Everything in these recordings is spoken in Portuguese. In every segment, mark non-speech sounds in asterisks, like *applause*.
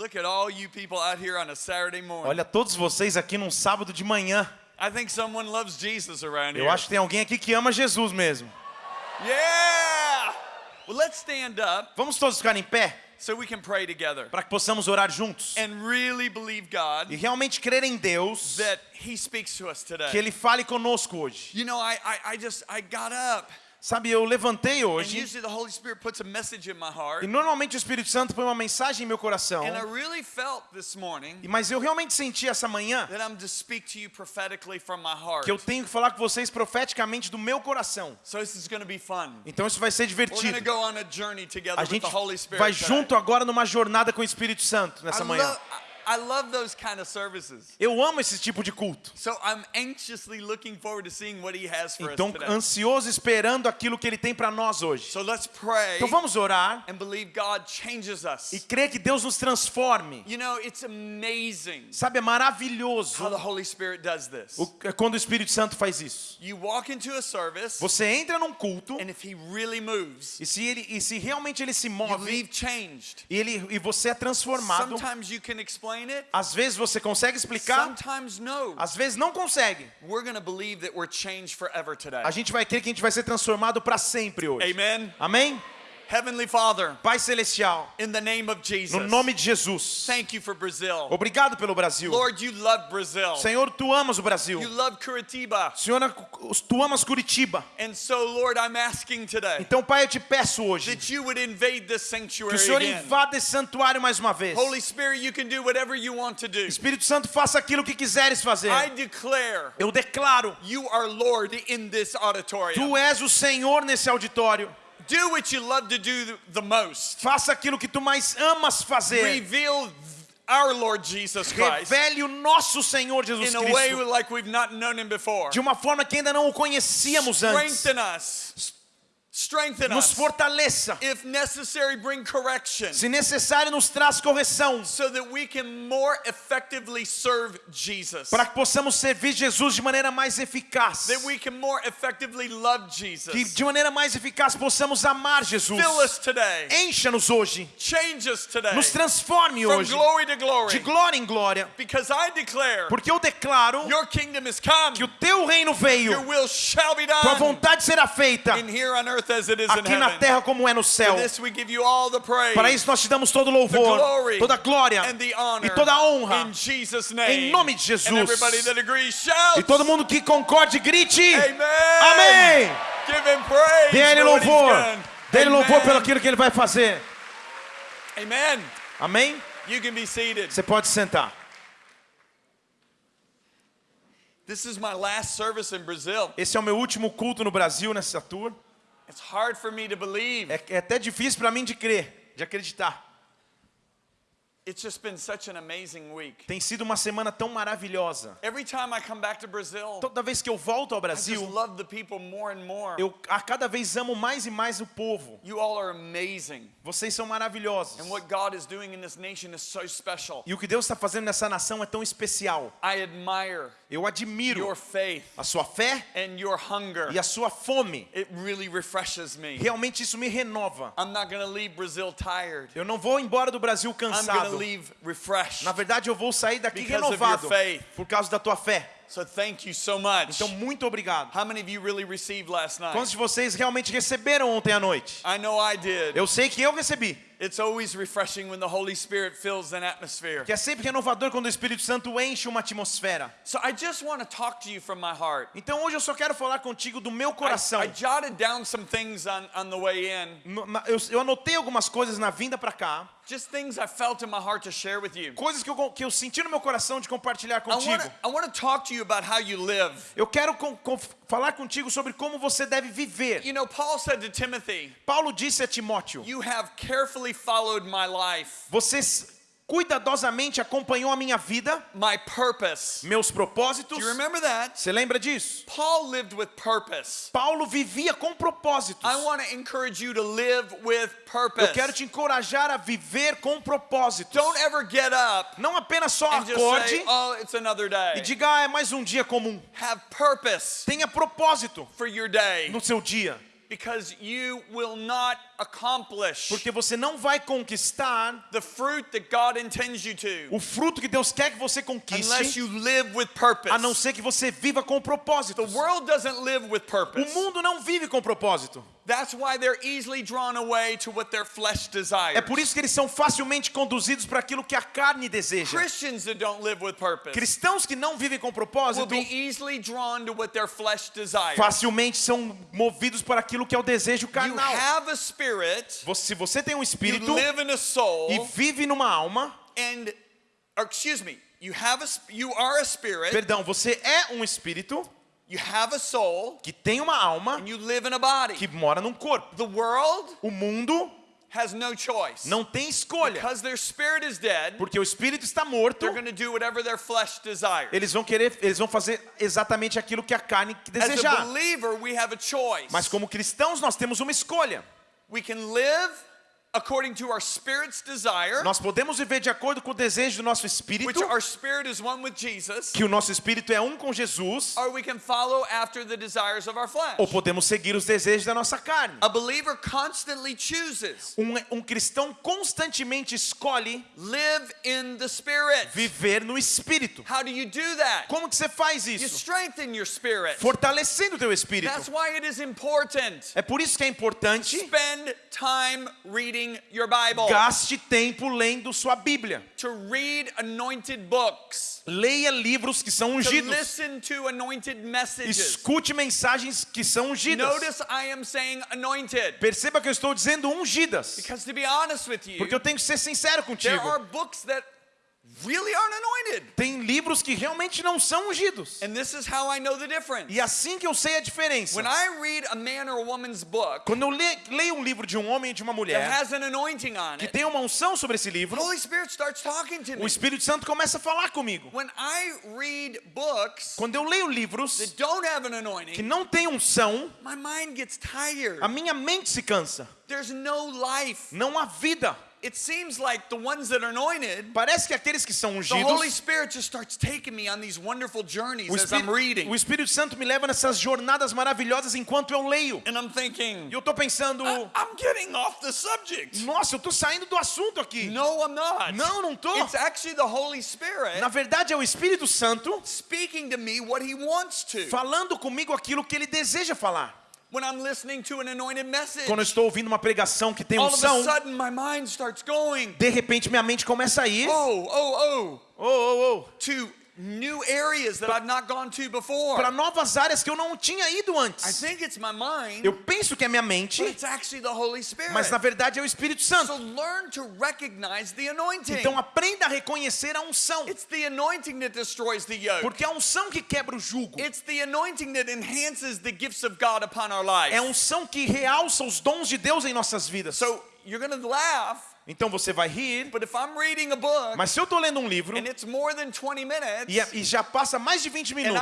Look at all you people out here on a Saturday morning. Olha todos vocês aqui num sábado de manhã. I think someone loves Jesus around Eu here. acho que tem alguém aqui que ama Jesus mesmo. Yeah! Well, let's stand up Vamos todos ficar em pé so we can pray together para que possamos orar juntos and really believe God e realmente crer em Deus that He speaks to us today. que Ele fale conosco hoje. You know, I, I, I just, I got up. Sabe, eu levantei And hoje usually the Holy Spirit puts a message in my heart. e normalmente o Espírito Santo põe uma mensagem em meu coração, And I really felt this morning e- mas eu realmente senti essa manhã that I'm to speak to you prophetically from my heart. que eu tenho que falar com vocês profeticamente do meu coração. So this is going to be fun. Então isso vai ser divertido. go on a journey together A with gente the Holy Spirit. vai junto agora numa jornada com o Espírito Santo I nessa manhã. I love those kind of services. Eu amo esse tipo de culto. So I'm anxiously looking forward to seeing what he has for Então, us today. ansioso esperando aquilo que ele tem para nós hoje. So let's pray Então vamos orar and believe God changes us. e crer que Deus nos transforme. You know, it's amazing Sabe, é how maravilhoso the Holy Spirit does this. o- quando o Espírito Santo faz isso. You walk into a service, Você entra num culto and if he really moves, e se, ele, e se realmente ele se you move leave changed. e, ele, e você é transformado, Sometimes you can explain às vezes você consegue explicar, sometimes no. às vezes não consegue. We're going to believe that we're changed forever today. A gente vai crer que a gente vai ser transformado para sempre hoje. Amen. Amém? Heavenly Father, Pai Celestial, in the name of Jesus, no nome de Jesus, thank you for Brazil. obrigado pelo Brasil. Lord, you love Brazil. Senhor, tu amas o Brasil. You love Curitiba. Senhor, tu amas Curitiba. And so, Lord, I'm asking today Então, Pai, eu te peço hoje that you would invade this que sanctuary o Senhor invada esse santuário mais uma vez. Holy Spirit, you can do whatever you want to do. Espírito Santo, faça aquilo que quiseres fazer. I declare Eu declaro, you are Lord in this auditorium. tu és o Senhor nesse auditório. Do what you love to do the most. Faça aquilo que tu mais amas fazer. Reveal our Lord Jesus Christ Revele o nosso Senhor Jesus in a way Cristo like we've not known him before. de uma forma que ainda não o conhecíamos antes. Strengthen us. Strengthen Nos fortaleça. If necessary, bring correction Se necessário, nos traz correção. so that we can more effectively serve Jesus. Para que possamos servir Jesus de maneira mais eficaz. That we can more effectively love Que Jesus. de maneira mais eficaz possamos amar Jesus. Fill us today. Encha-nos hoje. Change us today. Nos transforme From hoje. glory to De glory. glória em glória. Because I declare Porque eu declaro your kingdom is come. que o teu reino Your veio. will shall be Tua done vontade será feita in here on earth aqui na terra como é no céu. For this we give you all the praise Para isso nós te damos todo louvor, glory toda glória e toda a honra. in Jesus name. Em nome de Jesus. And everybody that agrees shouts. E todo mundo que concorde, grite. Amen. Amém. Dê ele louvor. Dê ele louvor pelo aquilo que ele vai fazer. Amen. Amém? You can be seated. Você pode sentar. This is my last service in Brazil. Esse é o meu último culto no Brasil nessa tour. É, é até difícil para mim de crer, de acreditar. It's just been such an amazing week. Tem sido uma semana tão maravilhosa. Every time I come back to Brazil, Toda vez que eu volto ao I just Brasil, love the people more and more. eu a cada vez amo mais e mais o povo. You all are amazing. Vocês são maravilhosos. And what God is doing in this nation is so special. E o que Deus está fazendo nessa nação é tão especial. I admire Eu admiro your faith a sua fé and your hunger. e a sua fome. It really refreshes me. Realmente isso me renova. I'm not leave Brazil tired. Eu não vou embora do Brasil cansado. Refreshed. Na verdade, eu vou sair daqui renovado por causa da tua fé. So thank you so much. Então, muito obrigado. How many of you really received last night? Quantos de vocês realmente receberam ontem à noite? I know I did. Eu sei que eu recebi. It's always refreshing when the Holy Spirit fills an atmosphere. Que é sempre renovador quando o Espírito Santo enche uma atmosfera. So I just want to talk to you from my heart. Então hoje eu só quero falar contigo do meu I, coração. I jotted down some things on, on the way in, Eu, eu anotei algumas coisas na vinda pra cá. Just things I felt in my heart to share with you. Coisas que eu, que eu senti no meu coração de compartilhar contigo. I want to talk to you about how you live. Eu quero com- com- falar contigo sobre como você deve viver. You know, Paul said to Timothy, Paulo disse a Timóteo: You have carefully followed my life, Você s- cuidadosamente acompanhou a minha vida, my purpose. meus propósitos. Do you remember that? Você lembra disso? Paul lived with purpose. Paulo vivia com propósitos. I want to encourage you to live with Eu purpose. quero te encorajar a viver com propósitos. Don't ever get up Não apenas só and just acorde say, "Oh, it's another e day." diga, ah, é mais um dia comum. Have purpose Tenha propósito for your day. no seu dia. because you will not accomplish Porque você não vai conquistar the fruit that God intends you to o fruto que Deus quer que você unless conquiste, you live with purpose. a não ser que você viva com propósito. The world doesn't live with O purpose. mundo não vive com propósito. That's why they're easily drawn away to what their flesh desires. É por isso que eles são facilmente conduzidos para aquilo que a carne deseja. Christians that don't live with purpose Cristãos que não vivem com will propósito be easily drawn to what their flesh desires. facilmente são movidos para aquilo que é o desejo You carnal. have a spirit, Você- Se você tem um you espírito live in a soul, e vive numa alma, and or excuse me, you have a you are a spirit, perdão, você é um espírito you have a soul, que tem uma alma and you live in a body. que mora num corpo. The world O mundo has no choice. não tem escolha, Because their spirit is dead, porque o espírito está morto. they're do whatever their flesh desires. Eles vão querer, eles vão fazer exatamente aquilo que a carne As a desejar. believer, we have a choice. Mas como cristãos nós temos uma escolha. We can live according to our spirit's desire, Nós podemos viver de acordo com o desejo do nosso which espírito, our spirit is one with Jesus, que o nosso espírito é um com Jesus, or we can follow after the desires of our flesh. ou podemos seguir os desejos da nossa carne. A believer constantly chooses Um, um cristão constantemente escolhe live in the spirit. viver no espírito. How do you do that? Como que você faz You isso? strengthen your spirit. Fortalecendo o teu espírito. That's why it is important. É por isso que é importante Spend time reading your Bible. gaste tempo lendo sua Bíblia. To read anointed books. Leia livros que são To ungidos. listen to anointed messages. Escute mensagens que são ungidas. Notice I am saying anointed. Perceba que eu estou dizendo ungidas. Because to be honest with you, Porque eu tenho que ser sincero there are contigo. books that really aren't anointed. Tem livros que realmente não são ungidos. And this is how I know the difference. E assim que eu sei a diferença. When I read a man or a woman's book Quando eu le- leio um livro de um homem e de uma that mulher has an anointing on que it, tem uma unção sobre esse the livro, Holy Spirit starts talking to o me. Espírito Santo começa a falar comigo. When I read books Quando eu leio livros that don't have an que anointing, não têm unção, my mind gets tired. a minha mente se cansa. There's no life. Não há vida. It seems like the ones that are anointed, Parece que aqueles que são the Holy ungidos, Spirit just starts taking me on these wonderful journeys as I'm reading. o Espírito Santo me leva nessas jornadas maravilhosas enquanto eu leio. And I'm thinking, E eu tô pensando, I'm getting off the subject. nossa, eu tô saindo do assunto aqui. No, I'm not. Não, não tô. It's actually the Holy Spirit Na verdade é o Espírito Santo speaking to me what He wants to. falando comigo aquilo que ele deseja falar. When I'm listening to an anointed message, Quando eu estou ouvindo uma pregação que tem all of a unção, sudden my mind starts going, de repente minha mente começa a ir, oh, oh, oh, oh, oh, to new areas that I've not gone to before. para novas áreas que eu não tinha ido I antes. think it's my mind, Eu penso que é minha mente, but it's actually the Holy Spirit. mas na verdade é o Espírito So Santo. learn to recognize the anointing. Então aprenda a reconhecer a unção, It's the anointing that destroys the yoke. porque é a unção que quebra o jugo. It's the anointing that enhances the gifts of God upon our life. É a unção que realça os dons de Deus em nossas vidas. So you're going to laugh, Então você vai rir, but if I'm reading a book mas se eu estou lendo um livro and it's more than 20 minutes, e, já passa mais de 20 and minutos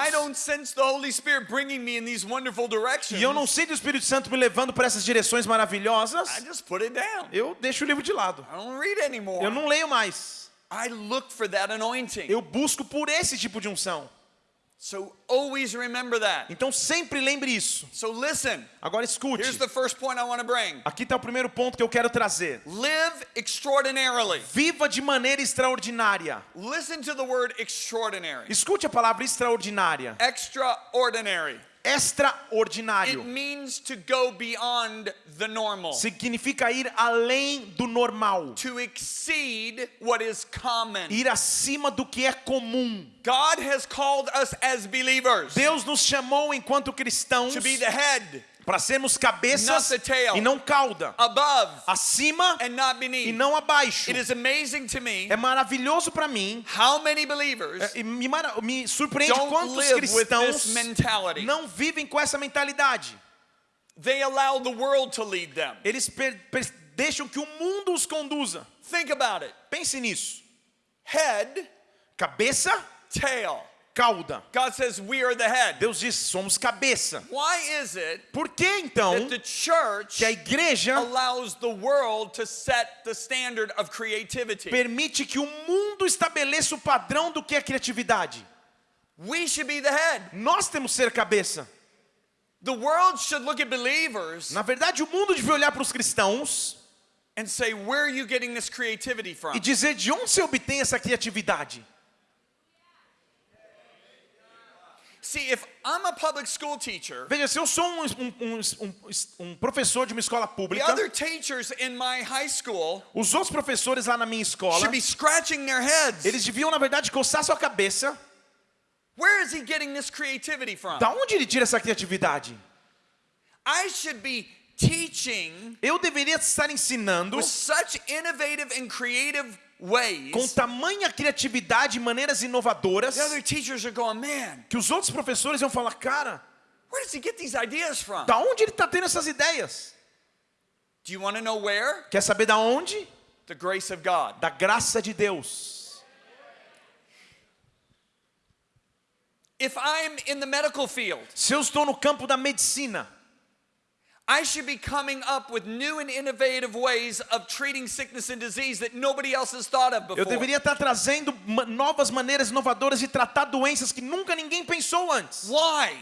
e eu não sei do Espírito Santo me levando para essas direções maravilhosas, I just put it down. eu deixo o livro de lado. I don't read anymore. Eu não leio mais. I look for that anointing. Eu busco por esse tipo de unção. So always remember that. Então sempre lembre isso. So listen, Agora escute. here's the first point I want to bring. Aqui está o primeiro ponto que eu quero trazer. Live extraordinarily. Viva de maneira extraordinária. Listen to the word extraordinary. Escute a palavra extraordinária. Extraordinary. It Extraordinário. means to go beyond the normal, Significa ir além do normal. to exceed what is common. Ir acima do que é comum. God has called us as believers Deus nos chamou enquanto cristãos to be the head, para sermos cabeças e não cauda. above, Acima e não abaixo. It is amazing to me É maravilhoso para mim how many believers é, me, me surpreende quantos cristãos não vivem com essa mentalidade. They allow the world to lead them. Eles per- per- deixam que o mundo os conduza. Think about it. Pense nisso. Head, Cabeça, tail. Cauda. God says we are the head. Deus diz: somos cabeça. Why is it Por que então that the church que a igreja allows the world to set the standard of creativity? permite que o mundo estabeleça o padrão do que é criatividade? We should be the head. Nós temos que ser cabeça. The world should look at believers Na verdade, o mundo devia olhar para os cristãos and say, Where are you getting this creativity from? e dizer de onde você obtém essa criatividade. See, if I'm a public school teacher, Veja, se eu sou um, um- um- um- professor de uma escola the pública, other teachers in my high school os outros professores lá na minha escola, should be scratching their heads. eles deviam, na verdade, coçar sua cabeça. Where is he getting this creativity from? Da onde ele tira essa criatividade? I should be teaching Eu deveria estar ensinando with such innovative and creative. Com tamanha criatividade e maneiras inovadoras que os outros professores iam falar, cara, where does he get these ideas from? da onde ele está tendo essas ideias? Do you want to know where? Quer saber da onde? The grace of God. Da graça de Deus. If I'm in the medical field, Se eu estou no campo da medicina, I should be coming up with new and innovative ways of treating sickness and disease that nobody else has thought of eu before. deveria estar trazendo novas maneiras inovadoras de tratar doenças que nunca ninguém pensou antes. Why?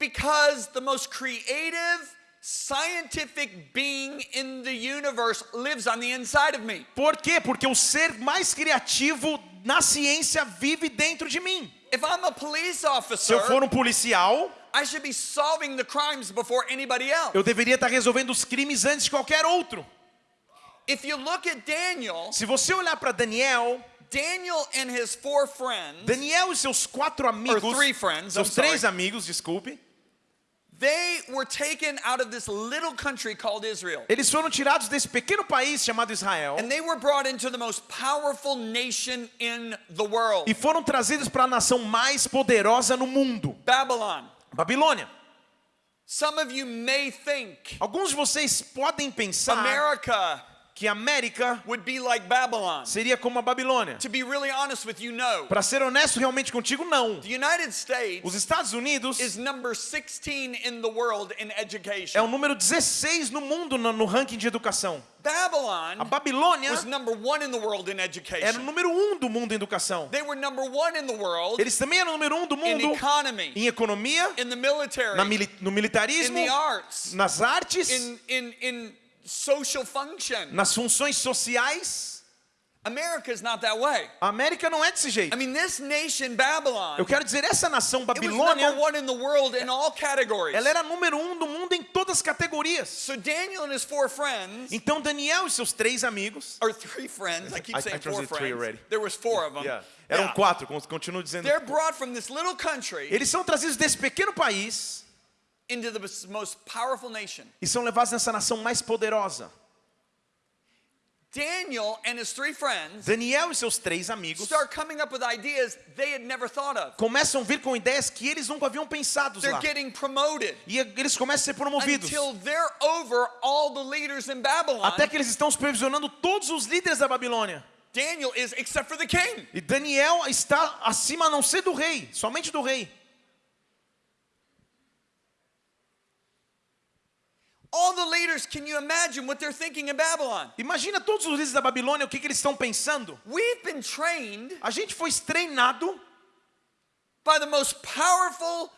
Because the most creative scientific being in the universe lives on the inside of me. Por quê? Porque o ser mais criativo na ciência vive dentro de mim. If I'm a police Se officer, eu for um policial, I should be solving the crimes before anybody else. eu deveria estar resolvendo os crimes antes de qualquer outro. If you look at Daniel, Se você olhar para Daniel, Daniel and his four friends, Daniel e seus quatro amigos, friends, seus I'm sorry. três amigos, desculpe, eles foram tirados desse pequeno país chamado Israel And they were brought into the most powerful nation in the world, e foram trazidos para a nação mais poderosa no mundo, Babylon. Babilônia. Some of you may think Alguns de vocês podem pensar America que a América would be like Babylon. seria como a Babilônia. To be really honest with you, no. Para ser honesto realmente contigo, não. The United States Os Estados Unidos is number 16 in the world in é education. o número 16 no mundo no, no ranking de educação. A Babylon Babilônia was number one in the world in era o education. número um do mundo em educação. They were number one in the world Eles também eram o número um do in mundo economy, em economia, in the military, na no in militarismo, the arts, nas artes, in, in, in social function. nas funções sociais. America is not that way. A América não é desse I jeito. mean, this nation, Babylon, Eu quero dizer, essa nação it was number Babilônia, one in the world in all categories. ela era número um do mundo em todas as categorias. So Daniel and his four friends, Então Daniel e seus três amigos, or three friends, I keep I- I saying four translated three friends. already. There was four of them. eram Yeah. quatro, con- continuo dizendo. They're brought from this little country Eles são trazidos desse pequeno país into the most powerful nation. e são levados nessa nação mais poderosa. Daniel and his three friends Daniel e seus três amigos start coming up with ideas they had never thought of. começam a vir com ideias que eles nunca haviam pensado They're lá. getting promoted E eles começam a ser promovidos. until they're over all the leaders in Babylon. Até que eles estão supervisionando todos os líderes da Babilônia. Daniel is, except for the king. E Daniel está acima a não ser do rei, somente do rei. All the leaders, can you imagine what they're thinking in Babylon? Imagina todos os líderes da Babilônia, o que, que eles estão pensando. We've been trained A gente foi treinado by the most powerful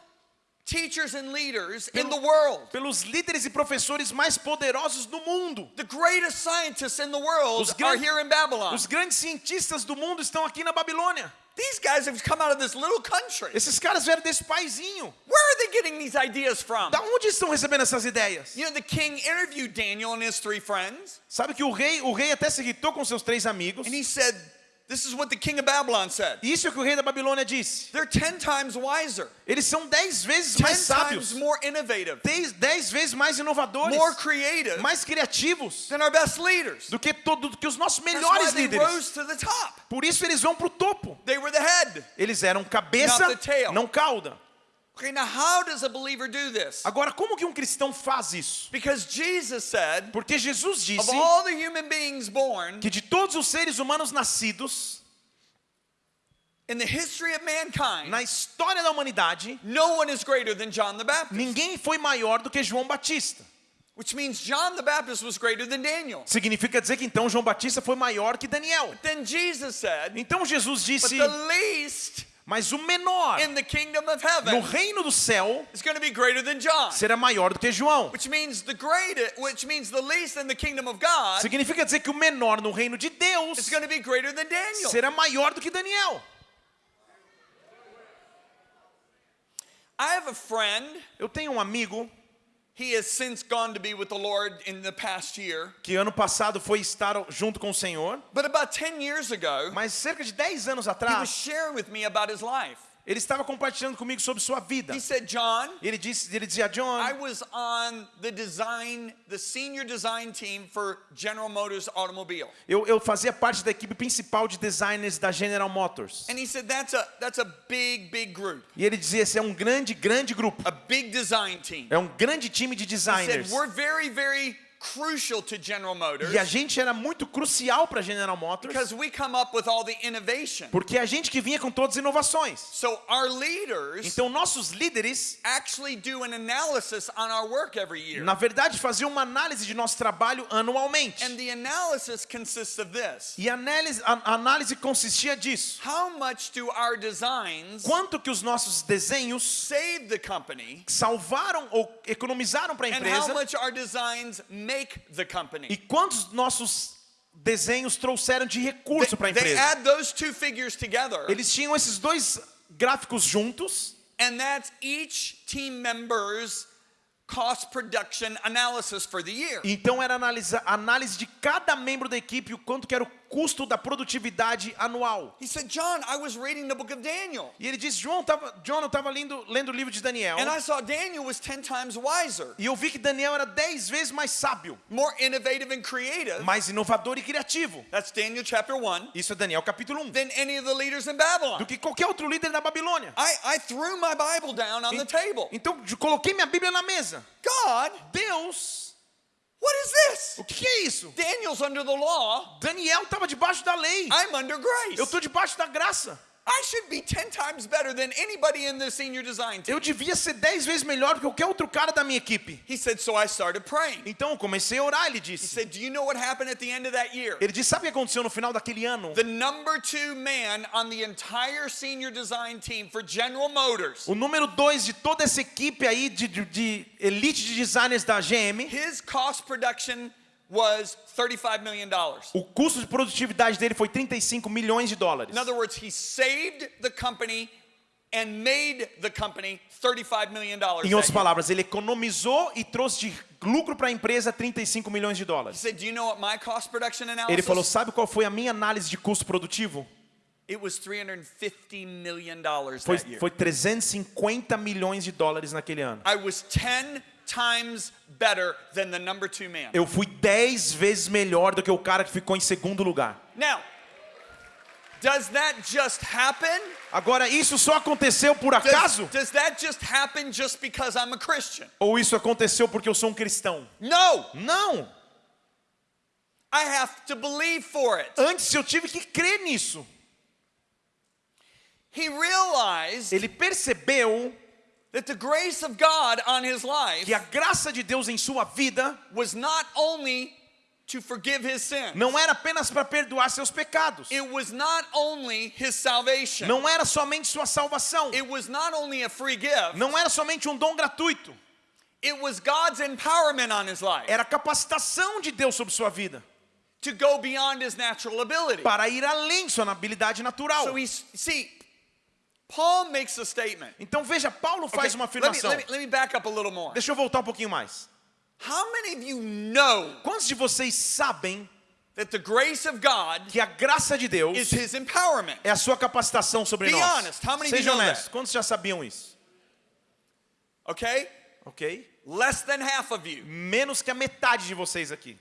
teachers and leaders in the world. pelos líderes e professores mais poderosos do mundo. The greatest scientists in the world Os are here in Babylon. Os grandes cientistas do mundo estão aqui na Babilônia. These guys have come out of this little country. Esses caras vieram desse paizinho. Where are they getting these ideas from? Da onde estão recebendo essas ideias? You know, the king interviewed Daniel and his three friends, Sabe que o rei, o rei até se irritou com seus três amigos. and he said, This is what the king of Babylon said. Isso é o que o rei da Babilônia disse. They're 10 times wiser, Eles são dez vezes 10 mais times sábios, more innovative, dez, dez vezes mais inovadores, more creative mais criativos than our best leaders. do que, todo, do que os nossos That's why melhores they líderes. rose to the top. Por isso eles vão para o topo. They were the head. Eles eram cabeça, Not the tail. não cauda. Okay, now how does a believer do this? Agora, como que um cristão faz isso? Because Jesus said, Porque Jesus of disse all the human beings born que de todos os seres humanos nascidos in the history of mankind, na história da humanidade, no one is greater than John the Baptist. ninguém foi maior do que João Batista. Which means John the Baptist was greater than Daniel. Significa dizer que então João Batista foi maior que Daniel. Then Jesus said, Então Jesus But disse: the least Mas o menor in the kingdom of no reino do céu is going to be greater than John. será maior do que João. Which means the greatest, which means the least in the kingdom of God Significa dizer que o menor no reino de Deus será maior do que Daniel. I have a friend. Eu tenho um amigo que ano passado foi estar junto com o Senhor, But about 10 years ago, mas cerca de 10 anos he was atrás, sharing with me about his life. Ele estava compartilhando comigo sobre sua vida. He said, John, Ele disse, ele dizia, John, I was on the design, the senior design team for General Motors automobile. eu, eu fazia parte da equipe principal de designers da General Motors. And he said, that's a, that's a big, big group, E ele dizia, esse é um grande, grande grupo. a big design team. É um grande time de He said, designers. we're very, very crucial to General Motors E a gente era muito crucial para General Motors, because we come up with all the innovation. porque a gente que vinha com todas as inovações. So our leaders Então nossos líderes, actually do an analysis on our work every year. na verdade, faziam uma análise de nosso trabalho anualmente. And the analysis consists of this. E a análise, a análise consistia disso. How much do our designs Quanto que os nossos desenhos save the company salvaram ou economizaram para a and how empresa much our designs make the e company. quantos nossos desenhos trouxeram de recurso para a They empresa. add those two figures together Eles tinham esses dois gráficos juntos and that's each team member's cost production analysis for the year. Então era analisa, análise de cada membro da equipe o quanto que era o custo da produtividade anual. He said, "John, I was reading the book of Daniel E ele disse, João, tava, John, eu estava lendo, lendo o livro de Daniel and I saw Daniel was 10 times wiser, e eu vi que Daniel era dez vezes mais sábio, more innovative and creative." mais inovador e criativo. That's Daniel chapter 1 Isso é Daniel capítulo 1. than any of the leaders in Babylon. Do que qualquer outro líder da Babilônia. I, I threw my Bible down on the table. Então coloquei minha Bíblia na mesa. God, Deus, what is this? o que que é isso? Daniel's under the law. Daniel estava debaixo da lei. I'm under grace. Eu estou debaixo da graça. I should be 10 times better than anybody in the senior design team. Eu devia ser dez vezes melhor do que qualquer outro cara da minha equipe. He said, so I started praying. Então eu comecei a orar, ele He disse. said, do you know what happened at the end of that year? Ele disse, sabe o que aconteceu no final daquele ano? The number two man on the entire senior design team for General Motors, O número dois de toda essa equipe aí de, de- de elite de designers da GM, his cost production was $35 million. o custo de produtividade dele foi 35 milhões de dólares. In other words, he saved the company and made the company $35 million. Em that outras palavras, ele economizou e trouxe de lucro para a empresa 35 milhões de He dólares. said, do you know what my cost production analysis? Ele falou, sabe qual foi a minha análise de custo produtivo? It was $350 million that Foi, foi 350 milhões de dólares naquele ano. I was 10 times better than the number two man. Eu fui 10 vezes melhor do que o cara que ficou em segundo lugar. Now, does that just happen? Agora, isso só aconteceu por Does, acaso? does that just happen just because I'm a Christian? Ou isso aconteceu porque eu sou um cristão? No, Não! I have to believe for it. Antes eu tive que crer nisso. He realized Ele percebeu que a graça de Deus em sua vida was not only to forgive his sin, não era apenas para perdoar seus pecados. it was not only his salvation, Não era somente sua salvação. it was not only a free gift, Não era somente um dom gratuito. it was God's empowerment on his life Era a capacitação de Deus sobre sua vida to go beyond his natural ability. para ir além sua habilidade natural. So he's, see, Paul makes a statement. Então veja, Paulo Okay, faz uma let, me, afirmação. let, me, let me back up a little more. Deixa eu voltar um pouquinho mais. How many of you know Quantos de vocês sabem that the grace of God que a graça de Deus is his empowerment? é a sua capacitação sobre Be nós? honest, how many Seja honesto. Quantos já sabiam isso? Okay? Ok? Less than half of you. Menos que a metade de vocês aqui.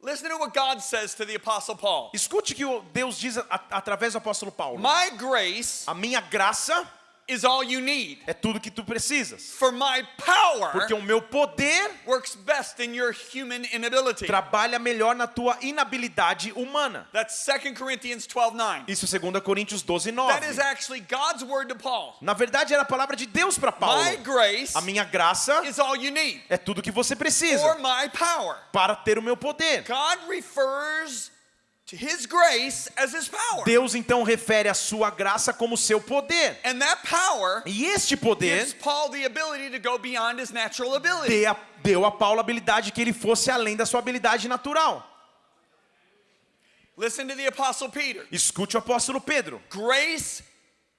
Listen to what God says to the Apostle Paul. Escute o que Deus diz a- através do apóstolo Paulo. My grace A minha graça is all you need. é tudo que tu precisas. For my power Porque o meu poder works best in your human inability. trabalha melhor na tua inabilidade humana. That's 2 Corinthians 12 9. Isso é 2 Coríntios 12, 9. That is actually God's word to Paul. Na verdade, era a palavra de Deus para Paulo. My grace A minha graça is all you need. é tudo que você For precisa my power. para ter o meu poder. God refers Deus então refere a sua graça como seu poder. And that power E este poder gives Paul the ability to go beyond his natural ability. dê a- deu a Paulo a habilidade que ele fosse além da sua habilidade natural. Listen to the apostle Peter. Escute o apóstolo Pedro. Grace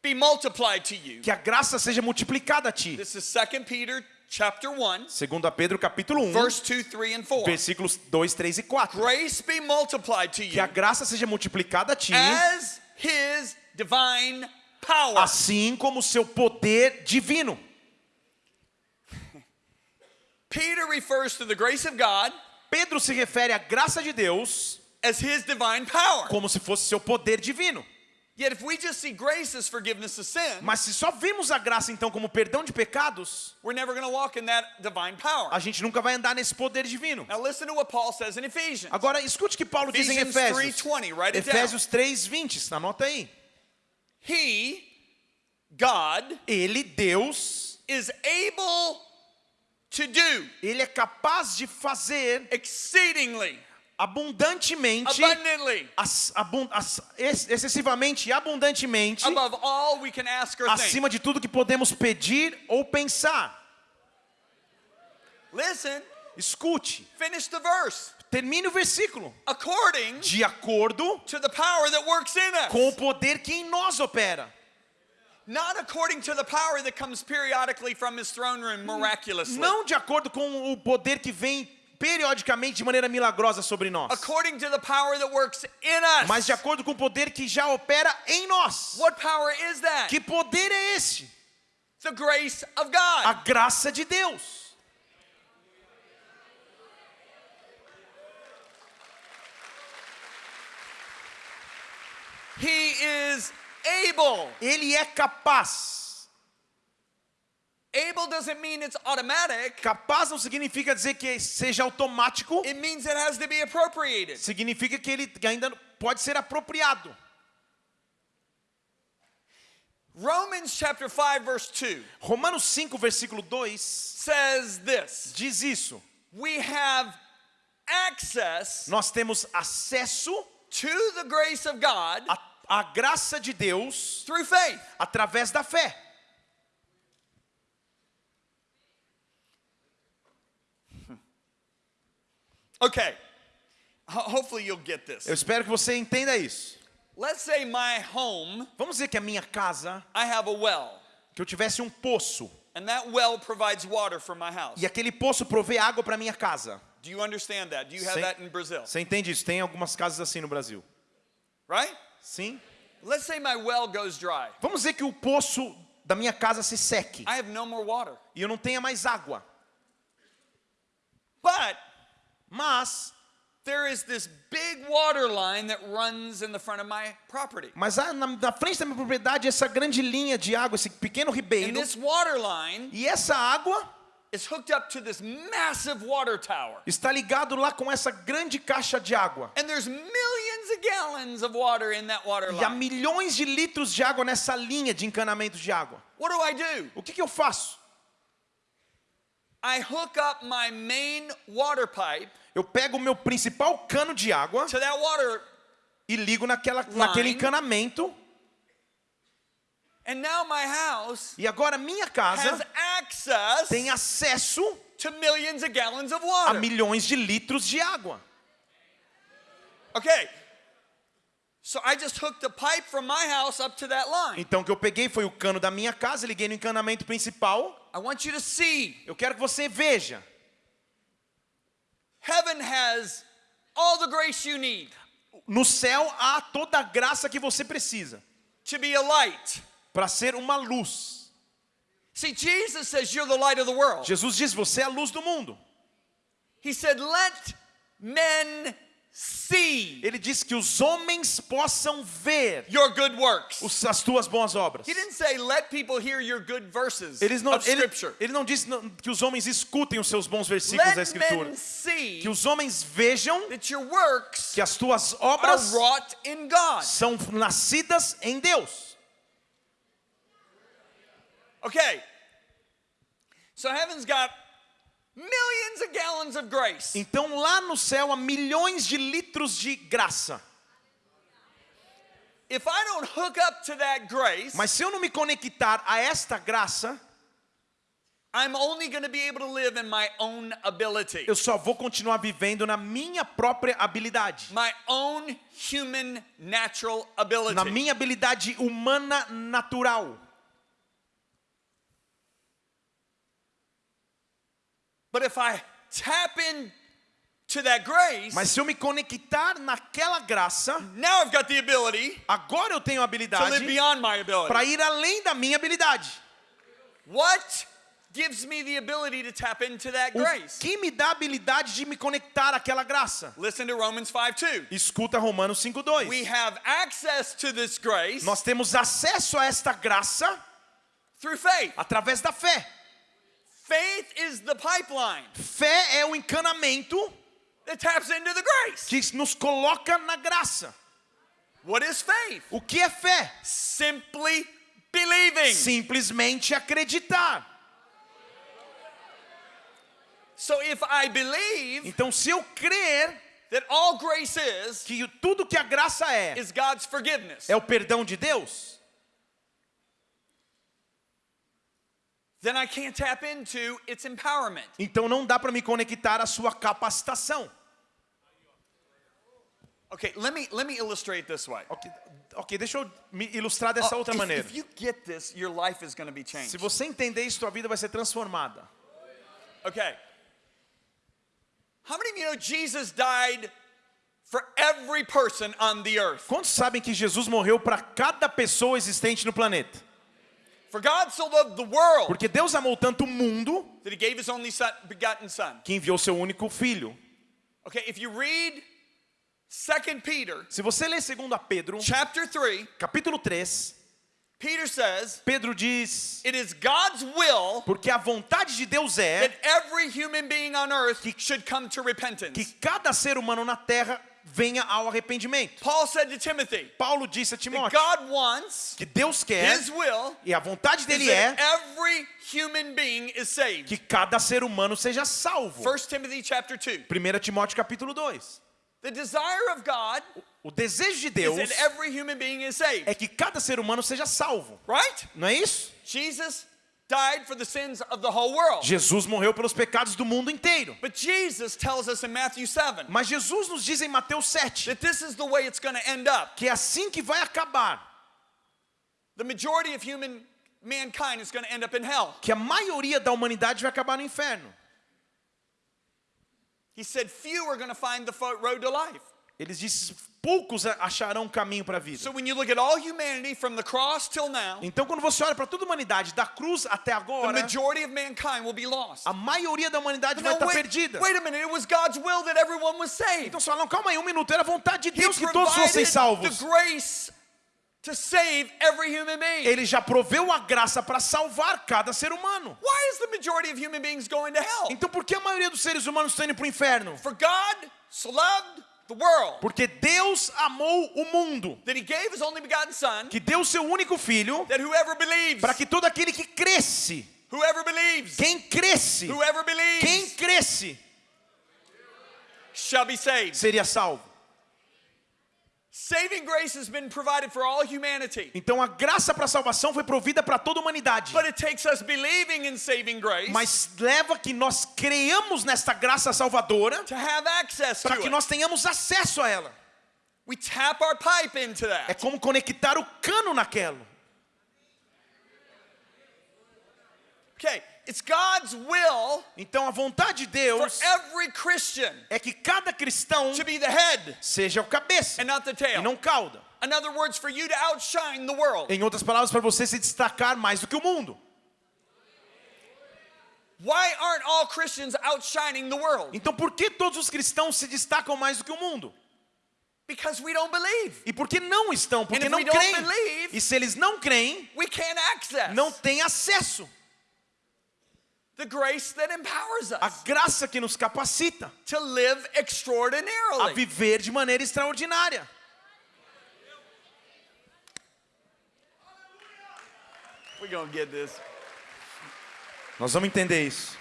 be multiplied to you. Que a graça seja multiplicada a ti. This is 2 Peter chapter 1, Segundo a Pedro capítulo 1, verse 2, 3 and 4. versículos 2, 3 e 4. Grace be multiplied to Que you a graça seja multiplicada a ti, as his divine power. assim como seu poder divino. *laughs* Peter refers to the grace of God Pedro se refere à graça de Deus as his divine power. como se fosse seu poder divino. Yet if we just see grace as forgiveness of sin, Mas se só vimos a graça então como perdão de pecados, we're never going to walk in that divine power. a gente nunca vai andar nesse poder divino. Now listen to what Paul says in Ephesians. Agora escute o que Paulo diz em Efésios. 3:20, write it down. Efésios 3:20, anota aí. He, God, Ele, Deus, is able to do ele é capaz de fazer exceedingly, abundantemente, abundantly, as- abun- as- ex- excessivamente e abundantemente, above all we can ask or think. acima de tudo que podemos pedir ou pensar. Listen, Escute, finish the verse. termine o versículo. According De acordo to the power that works in us. com o poder que em nós opera. Not according to the power that comes periodically from his throne room miraculously. Não de acordo com o poder que vem periodicamente de maneira milagrosa sobre nós, According to the power that works in us. mas de acordo com o poder que já opera em nós. What power is that? Que poder é esse? The grace of A graça de Deus. He is able. Ele é capaz. Able doesn't mean it's automatic. Capaz não significa dizer que seja automático, It means it has to be appropriated. significa que ele ainda pode ser apropriado. Romans chapter 5 verse 2 Romanos 5, versículo 2 says this. diz isso. We have access Nós temos acesso to the grace of God à, à graça de Deus through faith. através da fé. Okay. Ho- hopefully you'll get this. Eu espero que você entenda isso. Let's say my home, Vamos dizer que a minha casa, I have a well, que eu tivesse um poço, and that well provides water for my house. e aquele poço provê água para minha casa. Do you understand that? Do you have that in Brazil? Você entende isso? Tem algumas casas assim no Brasil. Right? Sim? Let's say my well goes dry. Vamos dizer que o poço da minha casa se seque I have no more water. e eu não tenha mais água. But Mas, there is this big water line that runs in the front of my property. mas há na, na frente da minha propriedade essa grande linha de água, esse pequeno And ribeiro, this water line e essa água is hooked up to this massive water tower. está ligado lá com essa grande caixa de água. And there's millions of gallons of water in that water E há line. milhões de litros de água nessa linha de encanamento de água. What do I do? O que, que eu faço? I hook up my main water pipe Eu pego o meu principal cano de água to that water, e ligo naquela, naquele encanamento. and now my house E agora minha has casa access tem acesso to millions of gallons of a water. milhões de litros de água. Okay. So I just hooked the pipe from my house up to that line. Então o que eu peguei foi o cano da minha casa, liguei no encanamento principal. I want you to see Eu quero que você veja. heaven has all the grace you need No céu há toda a graça que você precisa to be a light. para ser uma luz. See, Jesus says you're the light of the world. Jesus diz: Você é a luz do mundo. He said, Let men see Ele diz que os homens possam ver your good works. os- as tuas boas obras. He didn't say, Let people hear your good verses Eles não, of ele, Scripture. ele não que os homens escutem os seus bons versículos da Let Escritura. men see Que os homens vejam that your works que as tuas are obras wrought in God. são nascidas em Deus. Okay. So heaven's got millions of gallons of grace. Então lá no céu há milhões de litros de graça. if I don't hook up to that grace, Mas se eu não me conectar a esta graça, I'm only going to be able to live in my own ability, eu só vou continuar vivendo na minha própria habilidade. my own human natural ability. Na minha habilidade humana natural. But if I tap in to that grace, Mas se eu me conectar naquela graça, now I've got the ability agora eu tenho a habilidade para ir além da minha habilidade. What gives me the ability to tap into that O grace? que me dá a habilidade de me conectar àquela graça? Listen to Romans 5 2. Escuta Romanos 5:2. We have access to this grace Nós temos acesso a esta graça through faith. através da fé. Faith is the pipeline Fé é o encanamento that taps into the grace. que nos coloca na graça. What is faith? O que é fé? Simply believing. Simplesmente acreditar. So if I believe Então, se eu crer that all grace is que tudo que a graça é is God's forgiveness, é o perdão de Deus, then I can't tap into its empowerment. então não dá para me conectar à sua capacitação. Okay, let me let me illustrate this way. Ok, ok, deixa eu me ilustrar dessa Oh, outra if, maneira. if you get this, your life is going to be changed. Se você entender isso, sua vida vai ser transformada. Okay. How many of you know Jesus died for every person on the earth? Quantos sabem que Jesus morreu para cada pessoa existente no planeta? Porque Deus amou tanto o mundo that he gave his only son, begotten son. que enviou seu único filho. Okay, if you read 2 Peter Se você ler 2 Pedro, chapter 3, capítulo 3, Peter says, Pedro diz: "It is God's will Porque a vontade de Deus é that every human being on earth should come to que repentance." cada ser humano na terra venha ao arrependimento. Paul said to Timothy, Paulo disse a Timóteo God wants que Deus quer his will e a vontade is dele é every human being is saved. que cada ser humano seja salvo. 1 Timothy chapter 2. 1 Timóteo capítulo 2. The desire of God O desejo de is Deus that every human being is saved. é que cada ser humano seja salvo. Right? Não é isso? Jesus died for the sins of the whole world. Jesus morreu pelos pecados do mundo inteiro. But Jesus tells us in Matthew 7 Mas Jesus nos diz em Mateus 7 that this is the way it's going to end up. que é assim que vai acabar, The majority of human mankind is going to end up in hell. que a maioria da humanidade vai acabar no inferno. He said few are going to find the road to life. Eles dizem poucos acharão caminho para a vida. So when you look at all humanity from the cross till now, Então quando você olha para toda a humanidade, da cruz até agora, a maioria da humanidade vai estar wait, perdida. wait a minute, it was God's will that everyone was saved. Então fala, não, calma aí, um minuto, era a vontade de Deus que todos fossem salvos. to save every human being. Ele já proveu a graça para salvar cada ser humano. Why is the majority of human beings going to hell? Então por que a maioria dos seres humanos estão indo para o inferno? For God so loved Porque Deus amou o mundo, that he gave his only begotten son que deu seu único filho that whoever believes, para que todo aquele que cresce, whoever believes, quem cresce, whoever quem cresce, shall be saved. seria salvo. Saving grace has been provided for all humanity. Então a graça para a salvação foi provida para toda a humanidade. But it takes us believing in saving grace Mas leva que nós creamos nesta graça salvadora para que it. nós tenhamos acesso a ela. We tap our pipe into É that. como conectar o cano naquela. Okay, it's God's will Então a vontade de for Deus every Christian é que cada cristão seja o cabeça e não cauda. In other words, for you to outshine the world. Em outras palavras, para você se destacar mais do que o mundo. Why aren't all Christians outshining the world? Então por que todos os cristãos se destacam mais do que o mundo? Because we don't believe. E por que não estão? Porque não creem. believe- E se eles não creem, We can't access não têm acesso the grace that empowers us graça que nos capacita to live a extraordinarily. viver de maneira extraordinária. We're to get this. Nós vamos entender isso.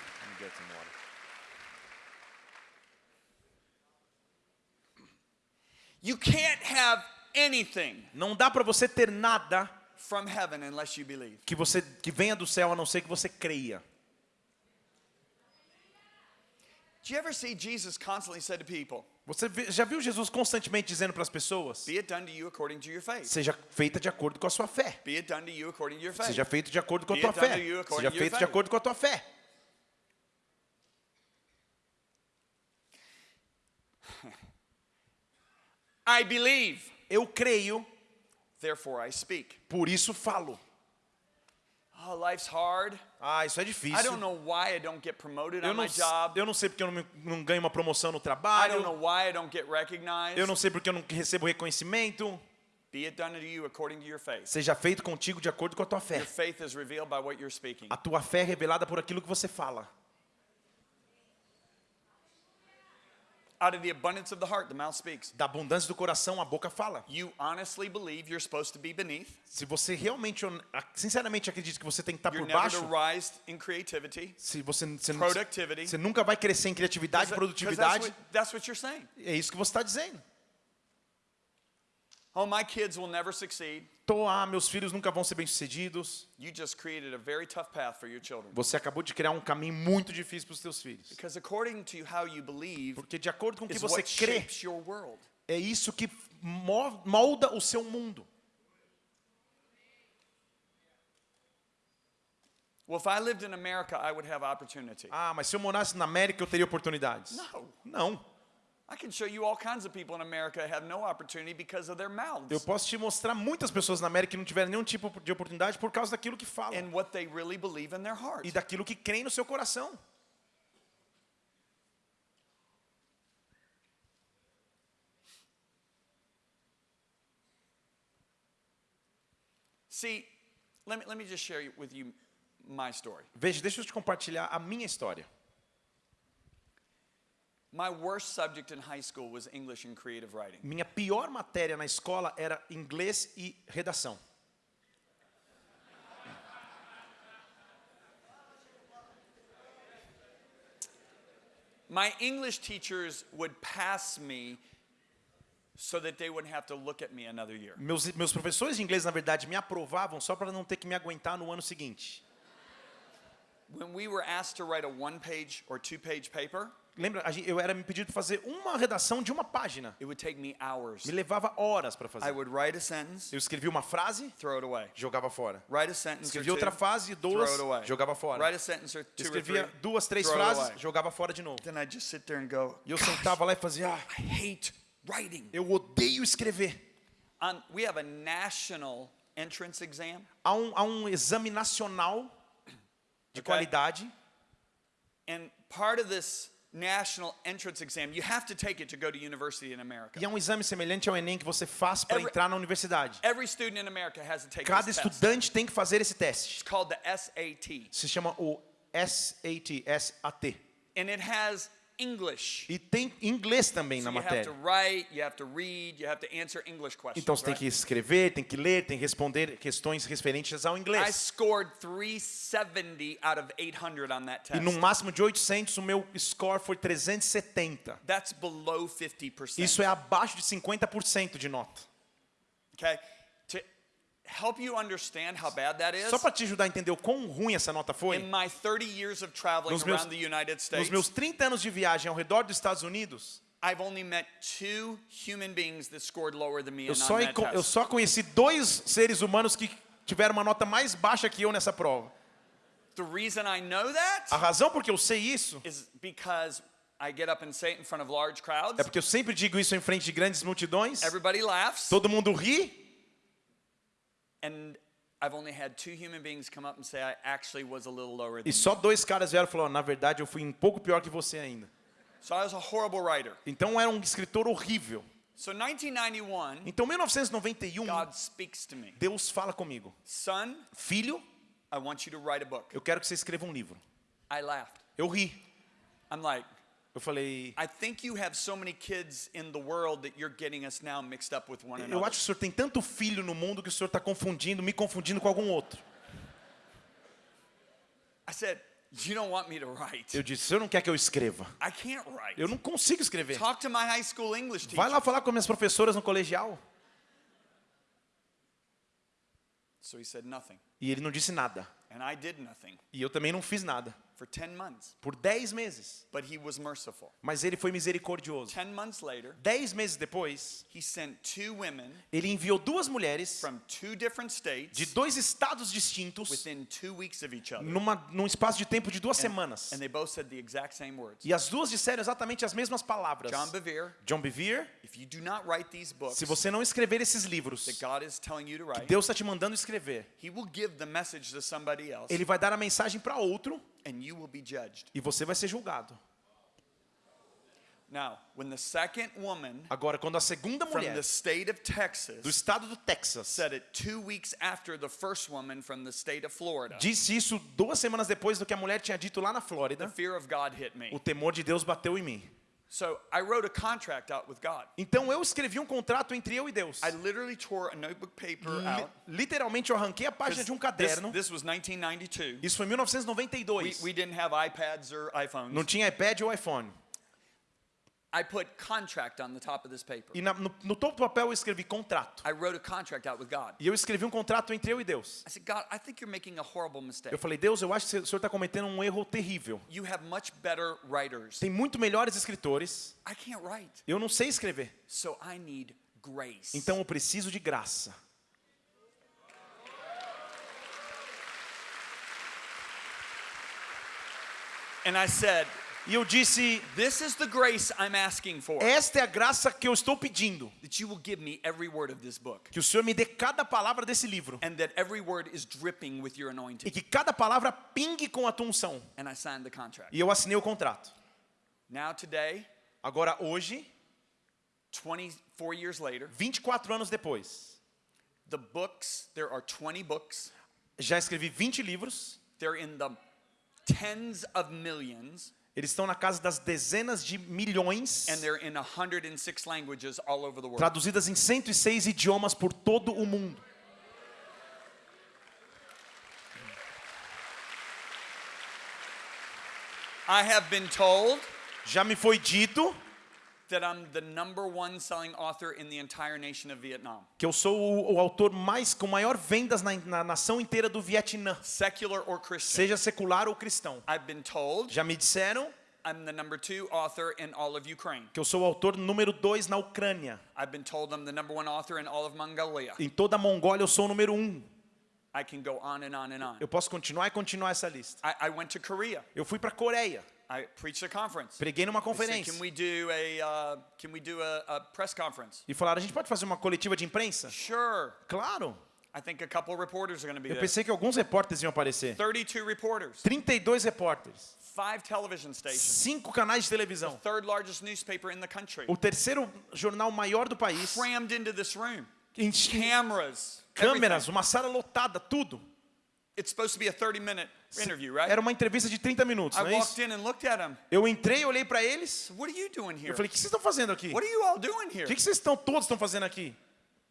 You can't have anything Não dá para você ter nada from heaven unless you believe. que você que venha do céu a não ser que você creia. Do you ever see Jesus constantly said to people, Você já viu Jesus constantemente dizendo para as pessoas: Be it done to you according to your faith? seja feita de acordo com a sua fé. Be it done to you according to your faith. Seja feito de acordo com a tua fé. Seja feito de acordo com a tua fé. *laughs* I believe, Eu creio, therefore I speak. por isso falo. Oh, life's hard. Ah, isso é I difícil. don't know why I don't get promoted Eu on não, my job. eu não sei porque eu não, não ganho uma promoção no I don't trabalho. know why I don't get recognized. Eu não sei porque eu não recebo reconhecimento. Be it done to you according to your faith. Seja feito contigo de acordo com a tua fé. Your faith is revealed by what you're speaking. A tua fé é revelada por aquilo que você fala. Out of the abundance of the heart, the mouth speaks. Da abundância do coração, a boca fala. You honestly believe you're supposed to be beneath. Se você realmente, sinceramente acredita que você tem que estar You're por never baixo, to rise in creativity, se você, você, não- productivity. você nunca vai crescer em criatividade e Because that's produtividade, what, that's what you're saying. é isso que você está dizendo. Oh, my kids will never succeed. Ah, meus filhos nunca vão ser bem-sucedidos. You just created a very tough path for your children. Você acabou de criar um caminho muito difícil para os teus filhos. Because according to how you believe Porque de acordo com o que você crê, shapes your world. é isso que mo- molda o seu mundo. Well, if I lived in America, I would have opportunity. Ah, mas se eu morasse na América, eu teria oportunidades. No. Não. I Eu mouths posso te mostrar muitas pessoas na América que não tiveram nenhum tipo de oportunidade por causa daquilo que falam and what they really believe in their heart. e daquilo que creem no seu coração. See, let me, let me just share with you my story. Veja, deixa eu te compartilhar a minha história. My worst subject in high school was English and creative writing. Minha pior matéria na escola era inglês e redação. My English teachers would pass me so that they wouldn't have to look at me another year. Meus, meus professores de inglês, na verdade, me aprovavam só para não ter que me aguentar no ano seguinte. When we were asked to write a one page or two page paper, Lembra, eu era me pedido para fazer uma redação de uma página. it would take me hours. Me levava horas para I fazer. would write a sentence, Eu escrevia uma frase, throw it away. jogava fora. Write a sentence or Escrevia outra two, frase, duas, jogava fora. Escrevia duas, três frases, jogava fora de novo. Then I'd just sit there and go, E eu "Gosh, sentava lá e fazia, ah, eu odeio escrever. We have a national entrance exam. Há um, há um exame nacional de Ok. qualidade And part of this national entrance exam, you have to take it to go to university in America. e é um exame semelhante ao Enem que você faz para entrar na universidade. Every student in America has to take Cada this test. estudante tem que fazer esse teste. It's called the SAT. Se chama o SAT, SAT. And it has English. E tem inglês também So na you have to matéria. write, you have to read, you have to answer English questions. Então você tem right? que escrever, tem que ler, tem que responder questões referentes ao I inglês. scored 370 out of 800 on that E test. num máximo de 800, o meu score foi 370. That's below 50%. Isso é abaixo de 50% de nota. Okay? Help you understand how bad that is, Só para te ajudar a entender o quão ruim essa nota foi, in my 30 years of traveling Nos meus- around the United nos States, meus 30 anos de viagem ao redor dos Estados Unidos, I've only met two human beings that scored lower than me eu só, that eu só conheci dois seres humanos que tiveram uma nota mais baixa que eu nessa prova. The reason I know that A razão por que eu sei isso is because I get up and say it in front of large crowds. é porque eu sempre digo isso em frente de grandes multidões, Everybody laughs. todo mundo ri, And I've only had two human beings come up and say I actually was a little lower than e só dois caras vieram e falaram, na verdade eu fui um pouco pior que você ainda. So I was a horrible writer. Então eu era um escritor horrível. So 1991, Então, em 1991, God speaks to me. Deus fala comigo: Son, Filho, I want you to write a book. eu quero que você escreva um livro. I laughed. Eu ri. I'm like, Eu falei: I think you have so many kids in the world that you're getting us now mixed up with one Eu another. acho que o senhor tem tanto filho no mundo que o senhor está confundindo, me confundindo com algum outro. I said, You don't want me to write. Eu disse: O senhor não quer que eu escreva? I can't write. Eu não consigo escrever. Talk to my high school English teacher. Vai lá falar com minhas professoras no colegial. So he said nothing. E ele não disse nada. And I did nothing E eu também não fiz nada. For 10 months. Por dez meses. But he was merciful. Mas ele foi misericordioso. 10 months later, Dez meses depois, he sent two women ele enviou duas mulheres from two different de states dois estados distintos within two weeks of each other. numa, num espaço de tempo de duas semanas. And they both said the exact same words. E as duas disseram exatamente as mesmas palavras. John Bevere, John Bevere, if you do not write these books se você não escrever esses livros that God is telling you to write, Deus está te mandando escrever, he will give the message to somebody else ele vai dar a mensagem para outro and you will be judged. e você vai ser julgado. Now, when the second woman Agora, quando a segunda from mulher the state of do Texas estado do Texas said it two weeks after the first woman from the state of Florida, disse isso duas semanas depois do que a mulher tinha dito lá na the Flórida, fear of God hit me. o temor de Deus bateu em mim. So I wrote a contract out with God. Então eu escrevi um contrato entre eu e Deus. I literally tore a notebook paper Li- out. literalmente eu arranquei a página de um This, caderno. this was 1992. Isso foi em We, 1992. we didn't have iPads or iPhones. Não tinha iPad ou iPhone. I put contract on the top of this paper. E na- no, no topo do papel eu escrevi contrato. I wrote a contract out with God. E eu escrevi um contrato entre eu e Deus. I said, God, I think you're making a horrible mistake. Eu falei, Deus, eu acho que o Senhor está cometendo um erro terrível. You have much better writers. Tem muito melhores escritores. I can't write. Eu não sei escrever. So I need grace. Então eu preciso de graça. And I said, E eu disse, This is the grace I'm asking for. esta é a graça que eu estou pedindo. That you will give me every word of this book. Que o Senhor me dê cada palavra desse livro. And that every word is dripping with your E anointing. que cada palavra pingue com a tua unção. And I signed the contract. E eu assinei o contrato. Now, today, Agora, hoje, 24 years later, 24 anos depois, the books, there are 20 books. já escrevi 20 livros. They're in the tens of millions. Eles estão na casa das dezenas de milhões, And they're in 106 languages all over the world. traduzidas em 106 idiomas por todo o mundo. I have been told Já me foi dito que eu sou o, o autor mais com maior vendas na, na nação inteira do Vietnã, secular or Christian. seja secular ou cristão. I've been told Já me disseram I'm the number two author in all of Ukraine. que eu sou o autor número 2 na Ucrânia. I've been told I'm the number one author in all of Mongolia. Em toda a Mongólia eu sou o número 1. Um. I can go on and on and on. Eu posso continuar e continuar essa lista. I, I went to Korea. Eu fui para Coreia, I preached a conference. preguei numa They said, conferência can we do a uh, can we do a, a press conference? e falaram: a gente pode fazer uma coletiva de imprensa? Sure. Claro. I think a couple reporters are going to be Eu there. pensei que alguns repórteres iam aparecer. 32 reporters, 32 repórteres, five television stations, cinco canais de televisão, third largest newspaper in the country, o terceiro jornal maior do país, crammed into this room. Cameras, câmeras, everything. uma sala lotada, tudo. It's supposed to be a 30 minute interview, right? Era uma entrevista de 30 minutos, I não é walked isso? in and looked at them. Eu entrei, olhei para eles, What are you doing here? eu falei: o que vocês estão fazendo aqui? What are you all doing here? O que que vocês estão todos estão fazendo aqui?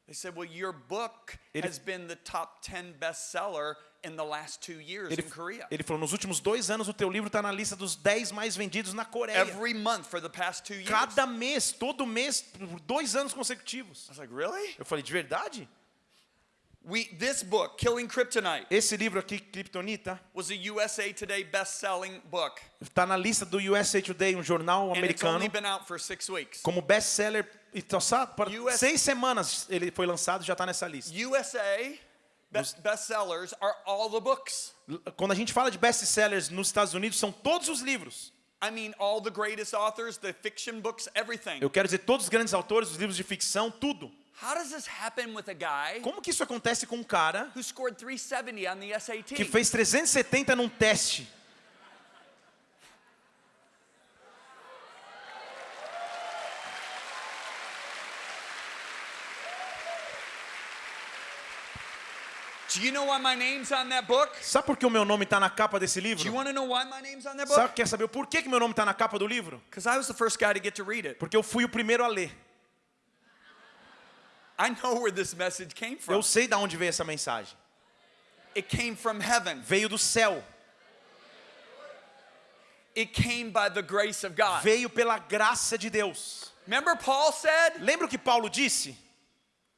They said, Well, your book Ele- has been the top 10 bestseller in the last two years Ele, in Korea. ele falou: nos últimos dois anos o teu livro está na lista dos 10 mais vendidos na Coreia. Every month for the past two years. Cada mês, todo mês, por dois anos consecutivos. I was like, Really? Eu falei: de verdade? We, this book, Killing Kryptonite, Esse livro aqui, Kryptonita, was a USA Today best-selling book, está na lista do USA Today, um jornal and it's americano, only been out for six weeks. como best-seller. E só sabe, para US seis semanas ele foi lançado já está nessa lista. USA best bestsellers are all the books. Quando a gente fala de best-sellers nos Estados Unidos, são todos os livros. I mean, all the greatest authors, the fiction books, everything. Eu quero dizer, todos os grandes autores, os livros de ficção, tudo. How does this happen with a guy Como que isso acontece com um cara who scored 370 on the SAT? que fez 370 num teste? Do you know why my name's on that book? Sabe por que o meu nome está na capa desse livro? want to know why my name's on that Sabe, quer saber o porquê que meu nome está na capa do livro? Because I was the first guy to get to read it. Porque eu fui o primeiro a ler. I know where this message came from. Eu sei de onde veio essa mensagem. It came from heaven. Veio do céu. It came by the grace of God. Veio pela graça de Deus. Remember Paul said, Lembra o que Paulo disse?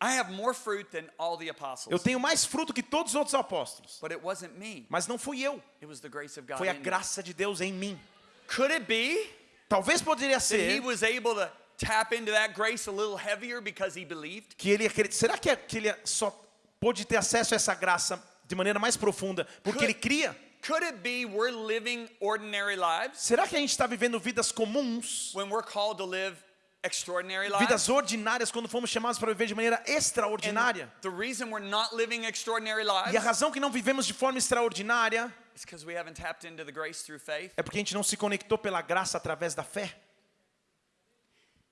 I have more fruit than all the apostles. Eu tenho mais fruto que todos os outros apóstolos. But it wasn't me. Mas não fui eu, It was the grace of God. foi a me. graça de Deus em mim. Could it be Talvez poderia that he ser was able to tap into that grace a little heavier because he believed? que ele. Será que, é- que ele só pôde ter acesso a essa graça de maneira mais profunda porque ele cria? Could it be we're living ordinary lives Será que a gente está vivendo vidas comuns, when we're called to live extraordinary lives? vidas ordinárias, quando fomos chamados para viver de maneira And extraordinária? the reason we're not living extraordinary E a lives razão que não vivemos de forma extraordinária is because we haven't tapped into the grace through faith. é porque a gente não se conectou pela graça através da fé. Less than half of you knew that grace was God's empowerment.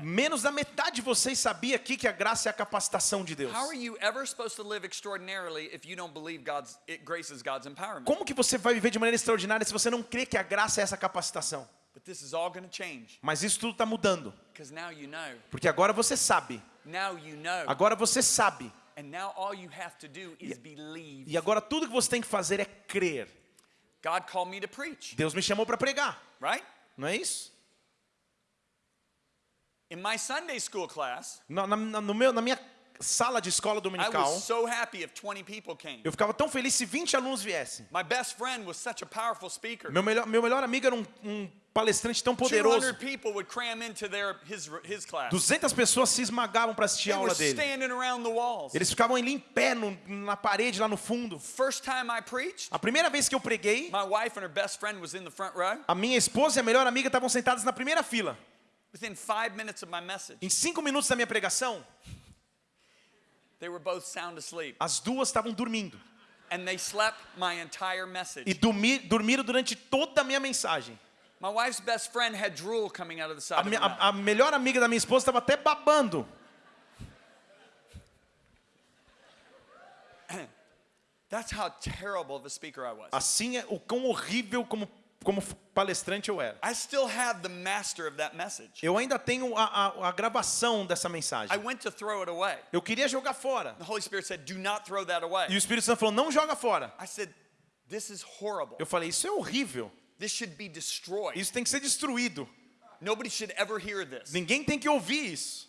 Menos da metade de vocês sabia aqui que a graça é a capacitação de Deus. How are you ever supposed to live extraordinarily if you don't believe God's it, grace is God's empowerment? Como que você vai viver de maneira extraordinária se você não crê que a graça é essa capacitação? But this is all going to change Mas isso tudo está mudando, because now you know. porque agora você sabe. Now you know. Agora você sabe. And now all you have to do is believe. E agora tudo que você tem que fazer é crer. God called me to preach, Deus me chamou para pregar, right? Não é isso? In my Sunday school class, Na, na- no meu, na minha sala de escola I dominical, was so happy if 20 people came. eu ficava tão feliz se 20 alunos viessem. My best friend was such a powerful speaker. Meu melhor, meu melhor amigo era um, um palestrante tão poderoso. 200 people would cram into their his his class. 200 pessoas se esmagavam para assistir a aula dele. standing around the walls. Eles ficavam ali em pé no- na parede lá no fundo. First time I preached, A primeira vez que eu preguei, my wife and her best friend was in the front row. a minha esposa e a melhor amiga estavam sentadas na primeira fila. Within five minutes of my message, Em cinco minutos da minha pregação, they were both sound asleep, as duas estavam dormindo. and they slept my entire E dormiram durante toda a minha mensagem. My wife's best friend had drool coming out of the side A, of her minha- mouth. a- a melhor amiga da minha esposa estava até babando. *clears throat* That's how terrible of a speaker I was. Assim é o quão horrível como, como palestrante eu era. I still have the master of that message. Eu ainda tenho a, a- a gravação dessa I mensagem. went to throw it away. Eu queria jogar fora. The Holy Spirit said, Do not throw that away. E o Espírito Santo falou: não joga fora. I said, This is horrible. Eu falei: isso é horrível. This should be destroyed. Isso tem que ser destruído. Nobody should ever hear this. Ninguém tem que ouvir isso.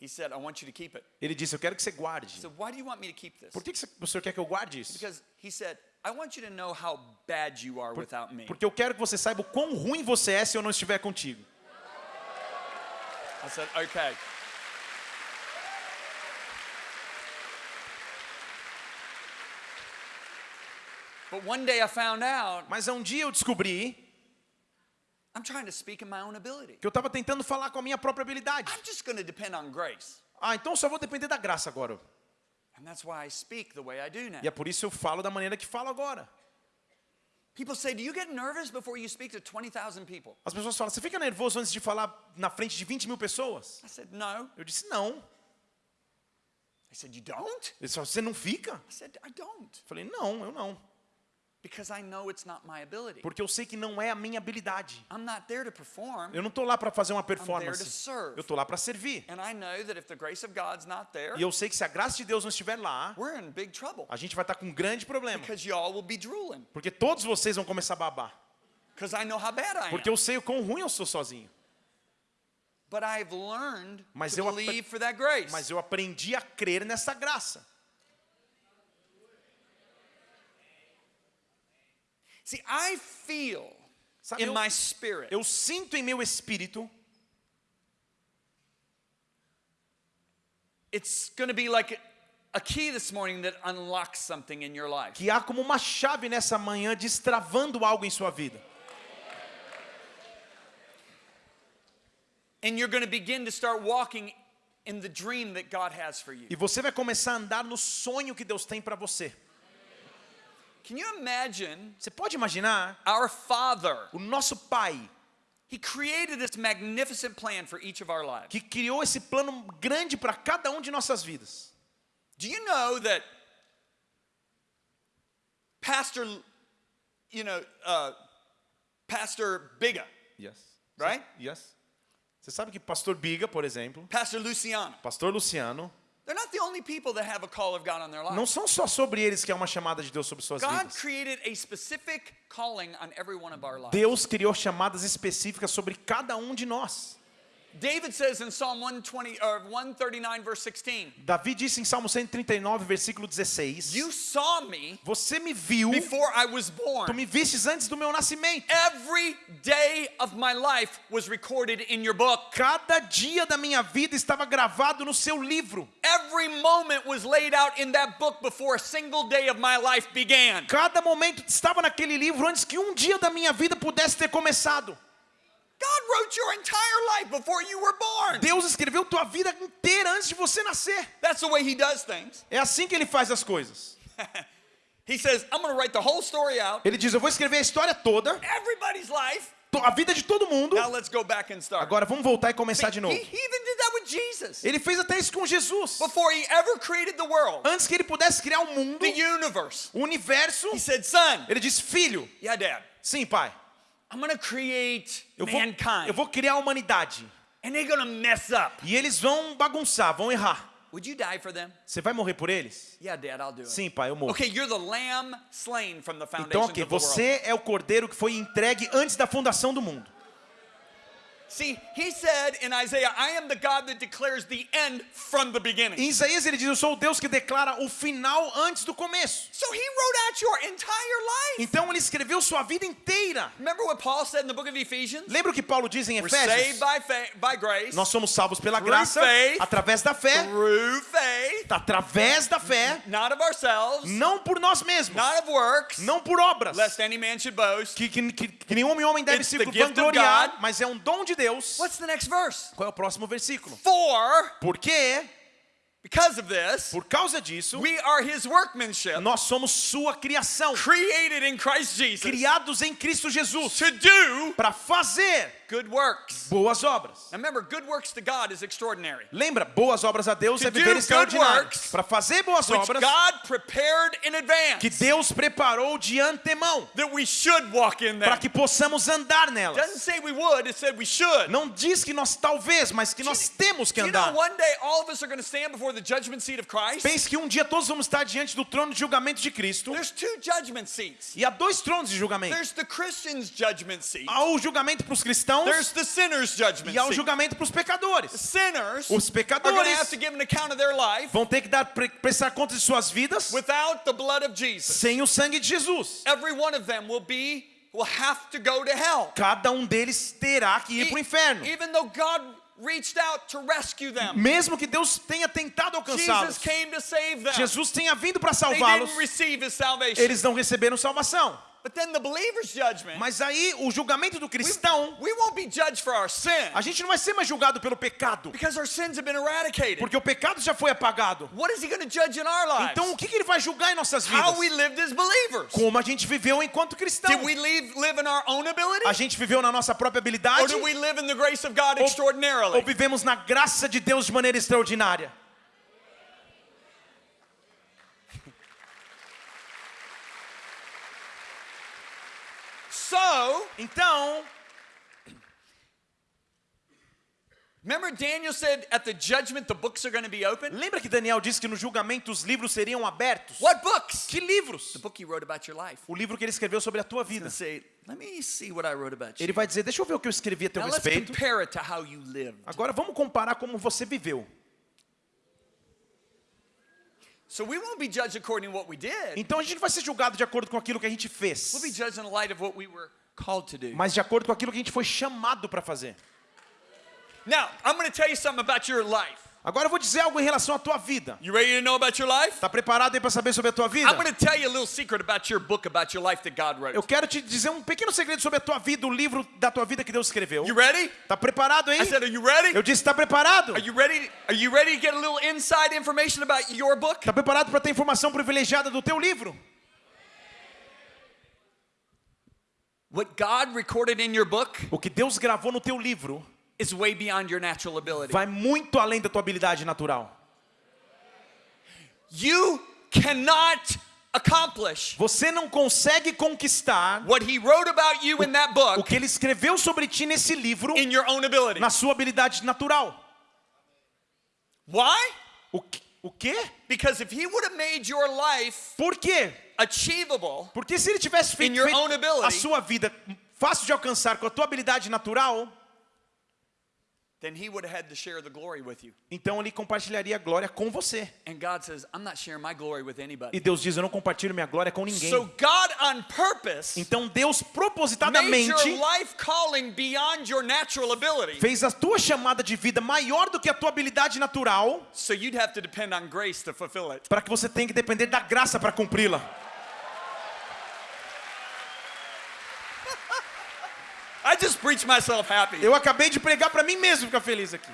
He said, I want you to keep it. Ele disse: eu quero que você guarde. said, Why do you want me to keep this? Por que que você- o senhor quer que eu guarde isso? Because he said, I want you to know how bad you are without me. Porque eu quero que você saiba o quão ruim você é se eu não estiver contigo. I said, Okay. But one day I found out Mas um dia eu descobri I'm trying to speak in my own ability. que eu estava tentando falar com a minha própria habilidade. I'm just going to depend on grace. Ah, então só vou depender da graça agora. And that's why I speak the way I do now. E é por isso eu falo da maneira que falo agora. People say, Do you get nervous before you speak to 20,000 people? As pessoas falam: você fica nervoso antes de falar na frente de 20 mil pessoas? I said, No. Eu disse: não. They said, You don't? Eles falaram: você não fica? I said, I don't. Eu falei: não, eu não. Porque eu sei que não é a minha habilidade. I'm not there to perform. Eu não estou lá para fazer uma there to performance. serve. Eu estou lá para servir. And I know that if the grace of God's not there, E eu sei que se a graça de Deus não estiver lá, we're in big trouble. a gente vai estar com um grande problema. Because y'all will be drooling. Porque todos vocês vão começar a babar. Because I know how bad I am. Porque eu sei o quão ruim eu sou sozinho. But I've learned Mas to eu apre- believe for that grace. Mas eu aprendi a crer nessa graça. See, I feel Sabe, in eu, my spirit eu sinto em meu espírito it's going to be like a, a key this morning that unlocks something in your life. que há como uma chave nessa manhã destravando algo em sua vida. And you're going to begin to start walking in the dream that God has for you. E você vai começar a andar no sonho que Deus tem para você. Can you imagine Você pode imaginar our Father? o nosso Pai He created this magnificent plan for each of our lives. que criou esse plano grande para cada um de nossas vidas. Do you know that Pastor, you know, uh, Pastor Biga, Yes. Right? Yes. Você sabe que pastor Biga, por exemplo, Pastor Luciano, pastor Luciano, they're not the only people that have a call of God on their não são só sobre eles que é uma chamada de Deus sobre suas God vidas. created a specific calling on every one of our lives. Deus criou chamadas específicas sobre cada um de nós. David says in Psalm 120 or 139 verse 16, Davi disse em Salmo 139, versículo 16: "You saw me Você me viu, before I was tu born. me vistes antes do meu nascimento. Every day of my life was recorded in your book. Cada dia da minha vida estava gravado no seu livro. Every moment was laid out in that book before a single day of my life began." Cada momento estava naquele livro antes que um dia da minha vida pudesse ter começado. Deus escreveu tua vida inteira antes de você nascer. That's the way he does things. É assim que ele faz as coisas. *laughs* He says, I'm going to write the whole story out, Ele diz: Eu vou escrever a história toda, everybody's life. a vida de todo mundo. Now let's go back and start. Agora vamos voltar e começar de He, novo. he even did that with Jesus. Ele fez até isso com Jesus. Before he ever created the world, Antes que ele pudesse criar o mundo, the universe, o universo, he said, Son, ele disse: Filho, yeah, Dad, sim, pai, I'm to create eu vou, mankind. eu vou criar a humanidade. And they're to mess up. E eles vão bagunçar, vão errar. Would you die for them? Você vai morrer por eles? Yeah, Dad, I'll do it. Sim, pai, eu morro. Okay, you're the lamb slain from the Então, foundations ok, of the world. você é o cordeiro que foi entregue antes da fundação do mundo. See, he said in Isaiah, I am the God that declares the end from the beginning. Em Isaías ele diz: Eu sou o Deus que declara o final antes do começo. So he wrote out your entire life. Então ele escreveu sua vida inteira. Remember what Paul said in the book of Ephesians? Lembra o que Paulo diz em We're saved Efésios? by, fa- by grace, Nós somos salvos pela Through graça, faith. através da fé, through faith, através da fé, not of ourselves, não por nós mesmos, not of works, não por obras, lest any man should boast. que, que, que, que nenhum homem deve It's se vangloriar, mas é um dom de Deus. What's the next verse? Qual é o próximo versículo? For, Porque, because of this, por causa disso, we are his workmanship, nós somos sua criação, created in Christ Jesus criados em Cristo Jesus, to do para fazer good works. boas obras. Now remember, good works to God is extraordinary. Lembra, boas obras a Deus To é viver extraordinário. Para fazer boas obras God prepared in que advance Deus preparou de antemão, that we should walk in them. para que possamos andar nelas. Doesn't say we would, it said we should. Não diz que nós talvez, mas que nós temos que andar. one day all of us are going to stand before the judgment seat of Christ. Pense que um dia todos vamos estar diante do trono de julgamento de Cristo. There's two judgment seats. E há dois tronos de julgamento. There's the Christian's judgment seat. Há o julgamento para os cristãos There's the sinner's judgment e há o seat. julgamento para os pecadores. Sinners Os pecadores to give an account of their life vão ter que dar pre- prestar conta de suas vidas without the blood of Jesus. sem o sangue de Jesus. Every one of them will be will have to go to hell. Cada um deles terá que ir para o inferno. Even though God reached out to rescue them. Mesmo que Deus tenha tentado Jesus alcançá-los, them. Jesus tenha vindo para They salvá-los, didn't receive his salvation. eles não receberam salvação. But then the believer's judgment, Mas aí o julgamento do cristão, we won't be judged for our sin a gente não vai ser mais julgado pelo pecado, because our sins have been eradicated. porque o pecado já foi apagado. What is he going to judge in our lives? Então o que que ele vai julgar em nossas vidas? How we lived as believers. Como a gente viveu enquanto cristão? Did we live, live in our own ability? A gente viveu na nossa própria Or habilidade did we live in the grace of God ou vivemos na graça de Deus de maneira extraordinária? So, Então, remember Daniel said at the judgment the books are going to be open? lembra que Daniel disse que no julgamento os livros seriam abertos? What books? Que livros? The book he wrote about your life. O livro que ele escreveu sobre a tua vida. say, let me see what I wrote about you. Ele vai dizer: Deixa eu ver o que eu escrevi a teu Now let's respeito. compare it to how you lived. Agora vamos comparar como você viveu. So we won't be judged according to what we did. Então a gente não vai ser julgado de acordo com aquilo que a gente We'll be fez, judged in the light of what we were called to do. mas de acordo com aquilo que a gente foi chamado para fazer. Now, I'm going to tell you something about your life. Agora eu vou dizer algo em relação à tua vida. You ready to know about your life? Tá preparado aí para saber sobre a tua vida? I'm going to tell you a little secret about your book about your life that God wrote. Eu quero te dizer um pequeno segredo sobre a tua vida, o livro da tua vida que Deus escreveu. You ready? Tá preparado aí? I said, are you ready? Eu disse, tá preparado? Are you ready? Are you ready to get a little inside information about your book? Tá preparado para ter informação privilegiada do teu livro? What God recorded in your book O que Deus gravou no teu livro is way beyond your natural ability. vai muito além da tua habilidade natural. You cannot accomplish Você não consegue conquistar what he wrote about you in that o book que ele escreveu sobre ti nesse livro in your own ability. na sua habilidade natural. Why? O, que- o quê? Because if he would have made your life Por quê? achievable, Porque se ele tivesse feito, In your feito own ability. a sua vida fácil de alcançar com a tua habilidade natural, then he would have had to share the glory with you. Então ele compartilharia a glória com você. And God says, I'm not sharing my glory with anybody. E Deus diz: Eu não compartilho minha glória com ninguém. So God on purpose Então Deus made propositadamente your life calling beyond your natural ability. fez a tua chamada de vida maior do que a tua habilidade natural, So you'd have to depend on grace to fulfill it. para que você tenha que depender da graça para cumpri-la. I just preached myself happy. Eu acabei de pregar para mim mesmo ficar feliz aqui.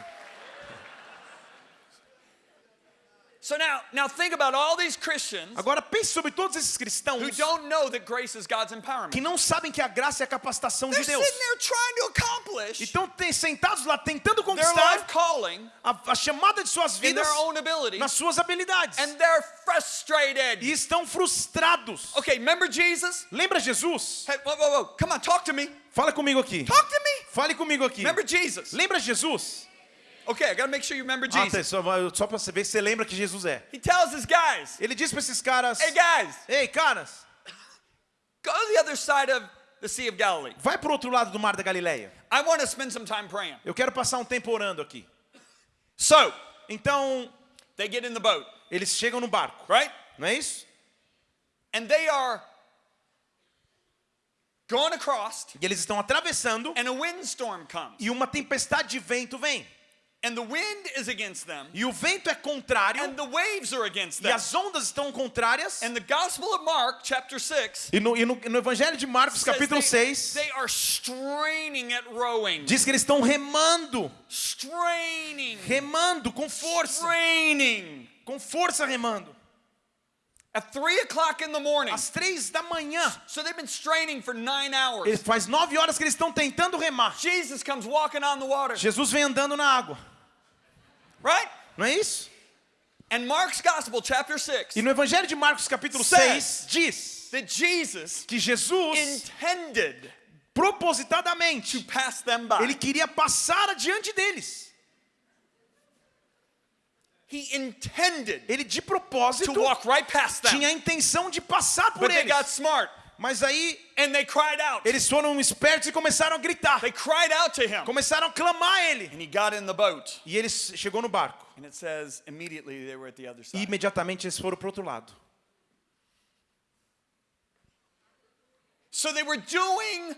So now, now think about all these Christians Agora pense sobre todos esses who cristãos don't know that grace is God's que empowerment. não sabem que a graça é a capacitação They're de sitting Deus. there trying to accomplish E estão sentados lá tentando their conquistar life calling a, a chamada de suas vidas their own ability, nas suas habilidades. and they're frustrated. E estão frustrados. Okay, remember Jesus? Lembra Jesus? Hey, whoa, whoa, whoa! Come on, talk to me. Fala comigo aqui. Talk to me. Fale comigo aqui. Remember Jesus? Lembra Jesus? Okay, I gotta make sure you remember Ah, Jesus. só, só para saber se você lembra que Jesus é. He tells his guys, Ele diz para esses caras: "Hey guys, Ei, caras, go to the other side of the Sea of Galilee. vai pro outro lado do Mar da Galileia. I want to spend some time praying." Eu quero passar um tempo orando aqui. So Então, they get in the boat, eles chegam no barco, right? não é isso? And they are going across, E eles estão atravessando and a windstorm comes, e uma tempestade de vento vem. and the wind is against them, E o vento é contrário and the waves are against e them. as ondas estão contrárias. And the Gospel of Mark, chapter six, E no, e no- no Evangelho de Marcos, capítulo they, 6, they are straining at rowing, diz que eles estão remando, straining, remando com força, straining. com força remando. At three o'clock in the morning. Às três da manhã, So they've been straining for nine hours. ele- faz nove horas que eles estão tentando remar. Jesus comes walking on the water, Jesus vem andando na água, right? não é isso? And Mark's Gospel, chapter 6, E no Evangelho de Marcos, capítulo Says- 6, diz that Jesus que Jesus, intended propositadamente, to pass them by. ele queria passar adiante deles. He intended Ele de to propósito walk right past them. tinha a intenção de passar por But they got eles. smart Mas aí and they cried out. eles foram espertos e começaram a gritar. They cried out to him. Começaram a clamar a ele. And he got in the boat. E ele chegou no barco. And it says immediately they were at the other E side. imediatamente eles foram para o outro lado. So they were doing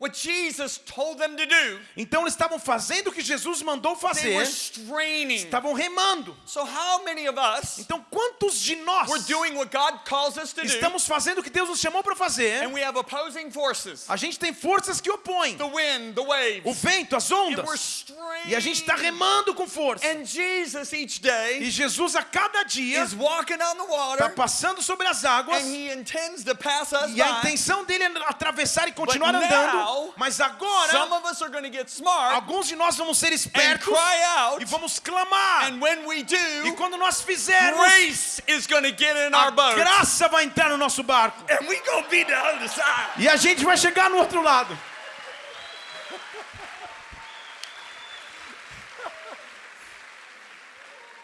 what Jesus told them to do. Então eles estavam fazendo o que Jesus mandou They were fazer. straining. Estavam remando. So how many of us Então quantos de nós we're doing what God calls us to do estamos fazendo o que Deus nos chamou para fazer? and we have opposing forces. A gente tem forças que opõem. The wind, the O waves. vento, as And we're ondas. straining. E a gente está remando com força. And Jesus each E day Jesus a cada dia está passando sobre as águas. and he intends to pass us E a intenção dele é atravessar e continuar But andando. Now, Mas Some agora, of us are going to get smart alguns de nós vamos ser and espertos cry out. e vamos clamar. And when we E do, quando nós fizermos, grace is going to get in a our boat. graça vai entrar no nosso barco. And we be the other side. E a gente vai chegar no outro lado.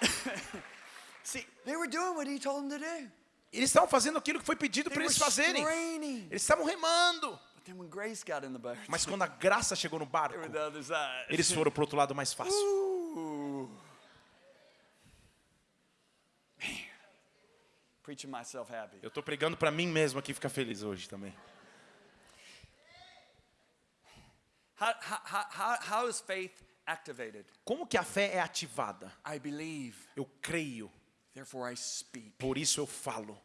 *laughs* See, they were doing what he told them to do. Eles estavam fazendo aquilo que foi pedido They para were eles fazerem. Eles estavam remando. Mas quando a graça chegou no barco, eles foram para o outro lado mais fácil. Eu estou pregando para mim mesmo aqui ficar feliz hoje também. How, how, how, how, how is faith activated? Como que a fé é ativada? I believe, Eu creio, therefore I speak. por isso eu falo.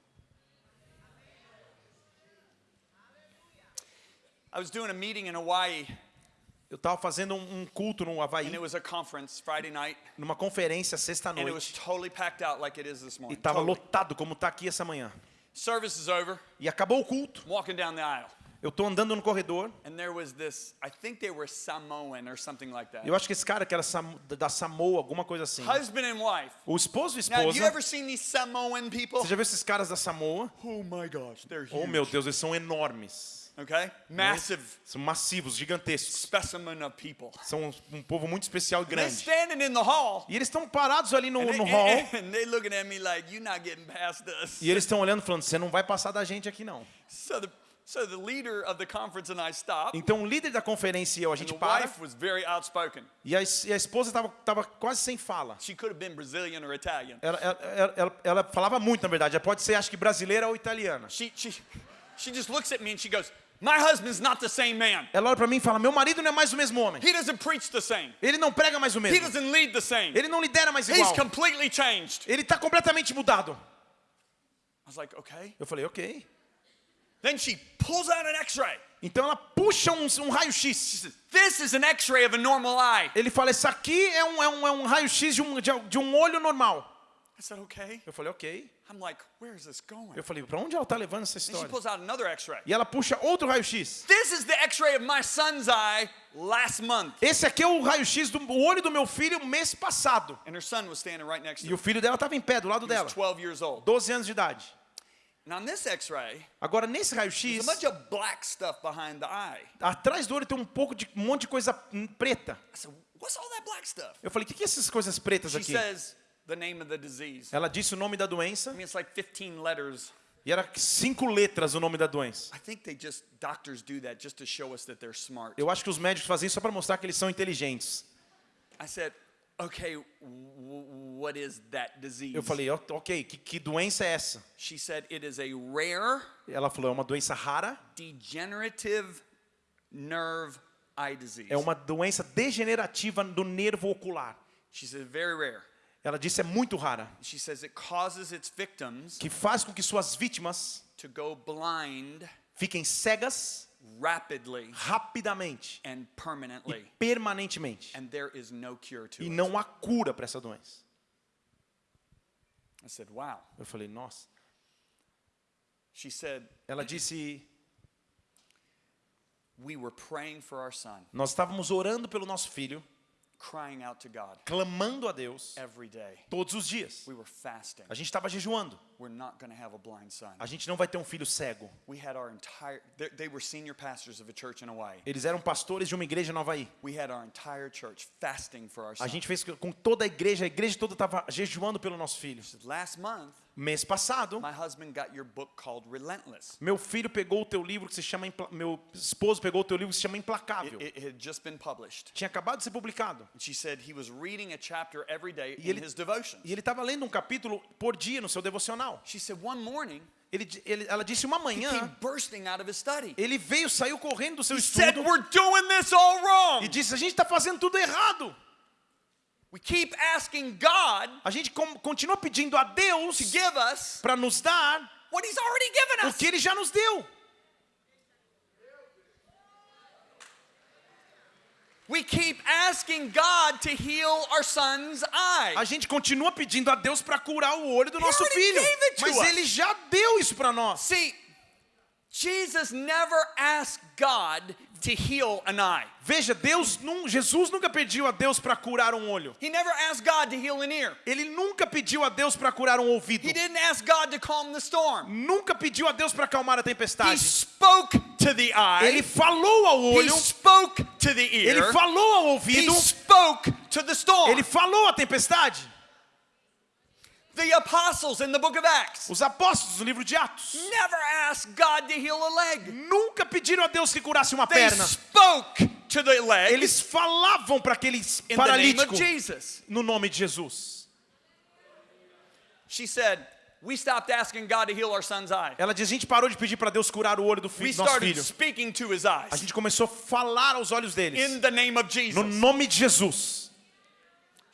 I was doing a meeting in Hawaii, Eu estava fazendo um um culto no and Havaí, it was a conference Friday night, numa conferência sexta and it was noite, totally packed out like it is this e estava Totally. lotado como está aqui essa manhã. Service is over. E acabou o culto. I'm walking down the aisle, Eu estou andando no corredor. and there was this. I think they were Samoan or something like that. Eu acho que esse cara que era Sam- da Samoa, alguma coisa assim. Husband and wife. O esposo e Now, have you esposa. ever seen these Samoan people? Você já viu esses caras da Samoa? Oh my gosh, they're huge. Oh meu Deus, eles são enormes. Okay, massive São massivos, gigantescos. specimen of people. São um povo muito especial e they're grande. standing in the hall. E eles estão parados ali no, And, no hall. *laughs* and they looking at me like you're not getting past us. E eles estão olhando falando, você não vai passar da gente aqui não. So the So the leader of the conference and I stopped. Então o líder da conferência e eu, a And gente the para. wife was very outspoken. E a, e a esposa tava, tava quase sem fala. She could have been Brazilian or Italian. Ela, ela, ela- ela- ela falava muito, na verdade. Ela pode ser, acho que brasileira ou italiana. She, she, she just looks at me and she goes, My husband's not the same man. Ela olha pra mim e fala: Meu marido não é mais o mesmo homem. He doesn't preach the same. Ele não prega mais o He mesmo. doesn't lead the same. Ele não lidera mais He's igual. completely changed. Ele tá completamente mudado. I was like, Okay. Eu falei: Ok. Then she pulls out an x ray. Então ela puxa um, um raio-x. This is an x ray of a normal eye. Ele fala: Isso aqui é um, é um, é um raio-x de um, de, de um olho normal. I said, Okay. Eu falei: Ok. I'm like, Where is this going? Eu falei: Pra onde ela tá levando essa she história? pulls out another x ray. E ela puxa outro raio-x. This is the x ray of my son's eye last month. Esse aqui é o raio-x do olho do meu filho mês passado. And her son was standing right next to E o filho dela estava em pé do lado He dela, was 12 years old. 12 anos de idade. And on this x ray, Agora nesse there's raio-x, a bunch of black stuff behind the eye. atrás do olho tem um pouco de um monte de coisa preta. I said, What's all that black stuff? Eu falei: "O que que é essas coisas pretas She aqui?" says the name of the disease. Ela disse o nome da doença I mean, it's like 15 letters. e era cinco letras o nome da doença. I think they just, doctors do that just to show us that they're smart. Eu acho que os médicos fazem isso só para mostrar que eles são inteligentes. I said, Okay, w- what is that disease? Eu falei: "Ó, "OK, que, que doença é essa?" She said, It is a rare Ela falou: "É uma doença rara, degenerative nerve eye disease. é uma doença degenerativa do nervo ocular." She said, Very rare. Ela disse: "É muito rara, She says it causes its victims que faz com que suas vítimas to go blind fiquem cegas rapidly rapidamente and e permanently. permanentemente. And there is no cure to E it. não há cura para essa doença. I said, Wow. Eu falei, nossa. She said, Ela disse, We were praying for our son, nós estávamos orando pelo nosso filho, crying out to God clamando a Deus every day. todos os dias. We were fasting. A gente estava jejuando. We're not going to have a blind son. A gente não vai ter um filho cego. We had our entire, they, they were senior pastors of a church in Hawaii. Eles eram pastores de uma igreja em Nova Havaí. We had our entire church fasting for our A son. gente fez com toda a igreja, a igreja toda estava jejuando pelo nosso filho. Last month, Mês passado, my husband got your book called Relentless. meu filho pegou o teu livro que se chama Impla- meu esposo pegou o teu livro que se chama It, Implacável. it had just been published. Tinha acabado de ser publicado. And she said he was reading a chapter every day E ele-. E ele estava lendo um capítulo por dia no seu devocional. She said one morning, Ele, ele- ela disse uma he manhã, came bursting out of his study. ele veio, saiu correndo do seu He said, estudo We're doing this all wrong. e disse: a gente está fazendo tudo errado. We keep asking God A gente continua pedindo a Deus to give us para nos dar what He's already given o us. que Ele já nos deu. We keep asking God to heal our son's eye. A gente continua pedindo a Deus para curar o olho do nosso filho, mas. Ele já deu isso para nós. See, Jesus never asked God to heal an eye. Veja, Deus, nun- Jesus nunca pediu a Deus para curar um olho. He never asked God to heal an ear. Ele nunca pediu a Deus para curar um ouvido. He didn't ask God to calm the storm. Nunca pediu a Deus para acalmar a He tempestade. spoke to the eye. Ele falou ao He olho, spoke to the ele ear. falou ao He ouvido, spoke to the storm. ele falou à tempestade. The apostles in the book of Acts Os apóstolos no livro de Atos never asked God to heal a leg. nunca pediram a Deus que curasse uma They perna. spoke to the leg Eles falavam para aquele in the name paralítico of Jesus. no nome de Jesus. She said, We stopped asking God to heal our son's eye. Ela diz: a gente parou de pedir para Deus curar o olho do filho, nosso filho. speaking to his A eyes gente começou a falar aos olhos in deles. the name of No Jesus. nome de Jesus.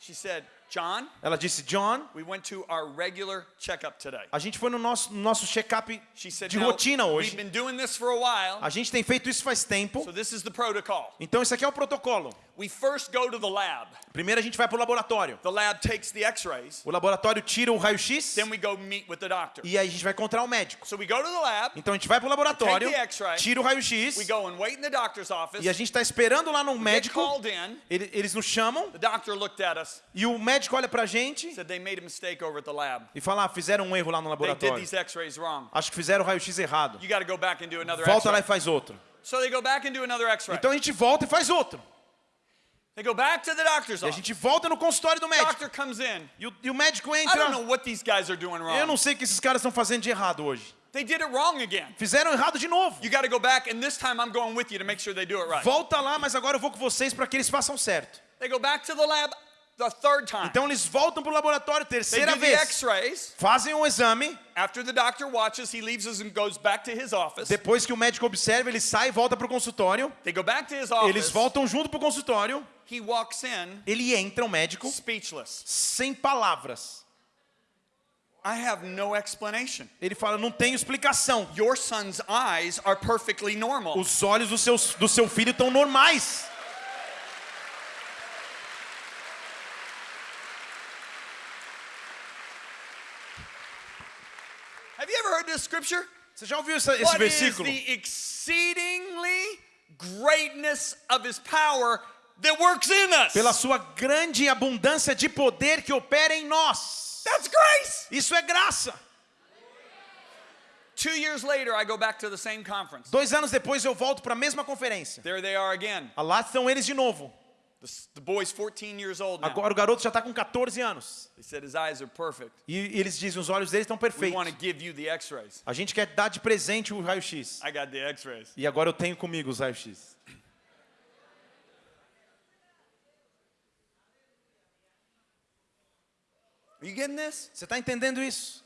She said, John, Ela disse: John, we went to our regular checkup today. a gente foi no nosso, no nosso check-up She said, de "Now, rotina we've hoje. been doing this for a while, A gente tem feito isso faz tempo. so this is the protocol. Então esse aqui é o protocolo. We first go to the lab. Primeiro a gente vai para o laboratório. The lab takes the x-rays, O laboratório tira o raio-x then we go meet with the doctor. e aí a gente vai encontrar o médico. So we go to the lab, Então a gente vai para o laboratório, Take the tira o raio-x we go and wait in the doctor's office, e a gente está esperando lá no get médico. called in. Ele- Eles nos chamam The doctor looked at us, e o médico olha pra gente said they made a mistake over at the lab. e fala: ah, fizeram um erro lá no They did laboratório. these x-rays wrong. Acho que fizeram o raio-x errado. You got to go back and do another Volta lá e faz outro. So they go back and do another x-ray. Então a gente volta e faz outro. They go back to the doctor's E a gente volta no consultório do médico. Doctor comes in. E o, e o médico I don't know entra. what these guys are doing Eu wrong. não sei o que esses caras estão fazendo de errado hoje. They did it wrong again. Fizeram errado de novo. You got to go back, and this time I'm going with you to make sure they do it right. Volta lá, mas agora eu vou com vocês para que eles façam certo. They go back to the lab the third time. Então eles voltam pro laboratório They terceira do the vez. x-rays. Fazem um exame. After the doctor watches, he leaves us and goes back to his office. Depois que o médico observa, ele sai e volta pro consultório. They go back to his Eles office. voltam junto pro consultório. He walks in Ele entra, o médico, speechless. sem palavras. I have no explanation. Ele fala: não tenho explicação. Your son's eyes are perfectly normal. Os olhos do seu, do seu filho estão normais. Have you ever heard this scripture? Você já ouviu essa- esse What is versículo? the exceedingly greatness of his power that works in us? Pela sua grande abundância de poder que opera em nós. That's grace. Isso é graça. Two years later, I go back to the same conference. Dois anos depois eu volto para a mesma conferência. There they are again. Lá estão eles de novo. The, s- the boy's 14 years old now. Agora o garoto já está com 14 anos. They said his eyes are perfect. E eles dizem, os olhos dele estão perfeitos. want to give you the x-rays. A gente quer dar de presente o raio-x. I got the x-rays. E agora eu tenho comigo os this? Você está entendendo isso?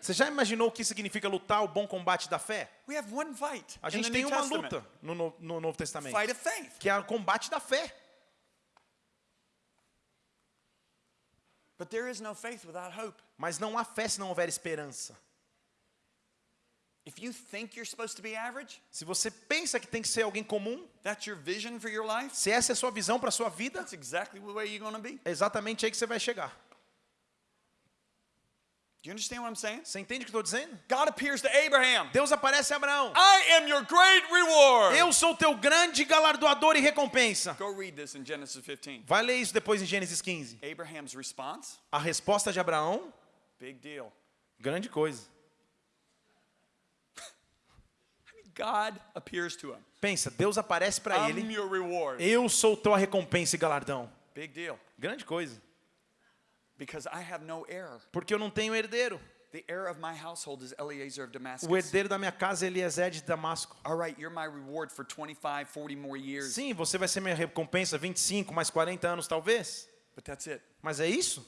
Você já imaginou o que significa lutar o bom combate da fé? We have one fight A gente tem uma luta no, no- no Novo Testamento, Fight of faith. que é o combate da fé. But there is no faith without hope. Mas não há fé se não houver esperança. If you think you're supposed to be average, Se você pensa que tem que ser alguém comum, that's your vision for your life, se essa é a sua visão para a sua vida, that's exactly the way you're be. é exatamente aí que você vai chegar. You understand what I'm saying? Você entende o que estou dizendo? God appears to Abraham. Deus aparece a Abraão. I am your great reward. Eu sou teu grande galardoador e recompensa. Go read this in Genesis 15. Vai ler isso depois em Gênesis 15. Abraham's response, A resposta de Abraão, big deal. grande coisa. God appears to him. Pensa, Deus aparece para ele. your reward. Eu sou tua recompensa e galardão. Big deal. Grande coisa. Because I have no heir. Porque eu não tenho herdeiro. The heir of my household is Eliezer of Damascus. O herdeiro da minha casa é Eliezer de Damasco. All right, you're my reward for 25, 40 more years. Sim, você vai ser minha recompensa 25 mais 40 anos talvez. But that's it. Mas é isso?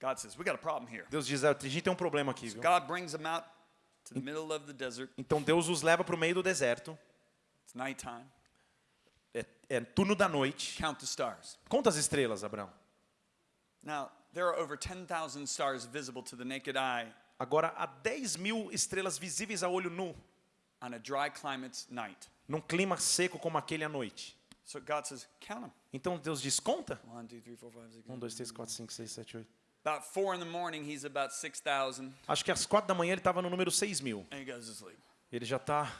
God says, we got a problem here. Deus diz, "Ah, a gente tem um problema aqui, viu? God brings them out to the middle of the desert. Então Deus os leva para o meio do deserto. It's nighttime. É, é turno da noite. Count the stars. Conta as estrelas, Abraão. Now, there are over 10,000 stars visible to the naked eye Agora há 10 mil estrelas visíveis a olho nu, on a dry climate night. num clima seco como aquele à noite. So God says, count them. Então Deus diz, conta. 1, 2, 3, 4, 5, 6. 1, 2, 3, 4, 5, 6, 7, 8. About 4 in the morning, he's about 6,000 Acho que às 4 da manhã ele estava no número 6 mil. and he goes to sleep. Ele já está.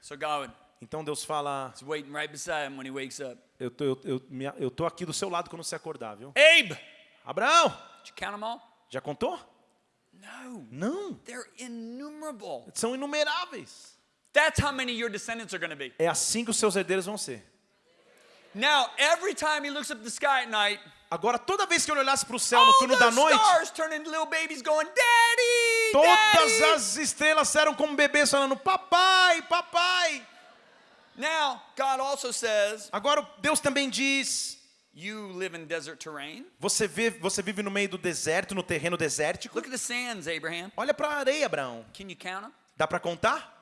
So God Então Deus fala, right beside him when he wakes up. eu tô, eu, eu, eu tô aqui do seu lado quando você acordar, viu? Abe, Abraão, já contou? Não. they're innumerable. São inumeráveis. That's how many your descendants are going to be. É assim que os seus herdeiros vão ser. Now, every time he looks up the sky at night, Agora, toda vez que eu olhasse para o céu no turno da noite, going, Daddy, todas Daddy. as estrelas eram como bebês falando, papai, papai. Now, God also says, Agora, Deus também diz, you live in desert terrain. você, vê, você vive no meio do deserto, no terreno desértico. Look at the sands, Abraham. Olha para a areia, Abraão. Can you count them? Dá para contar?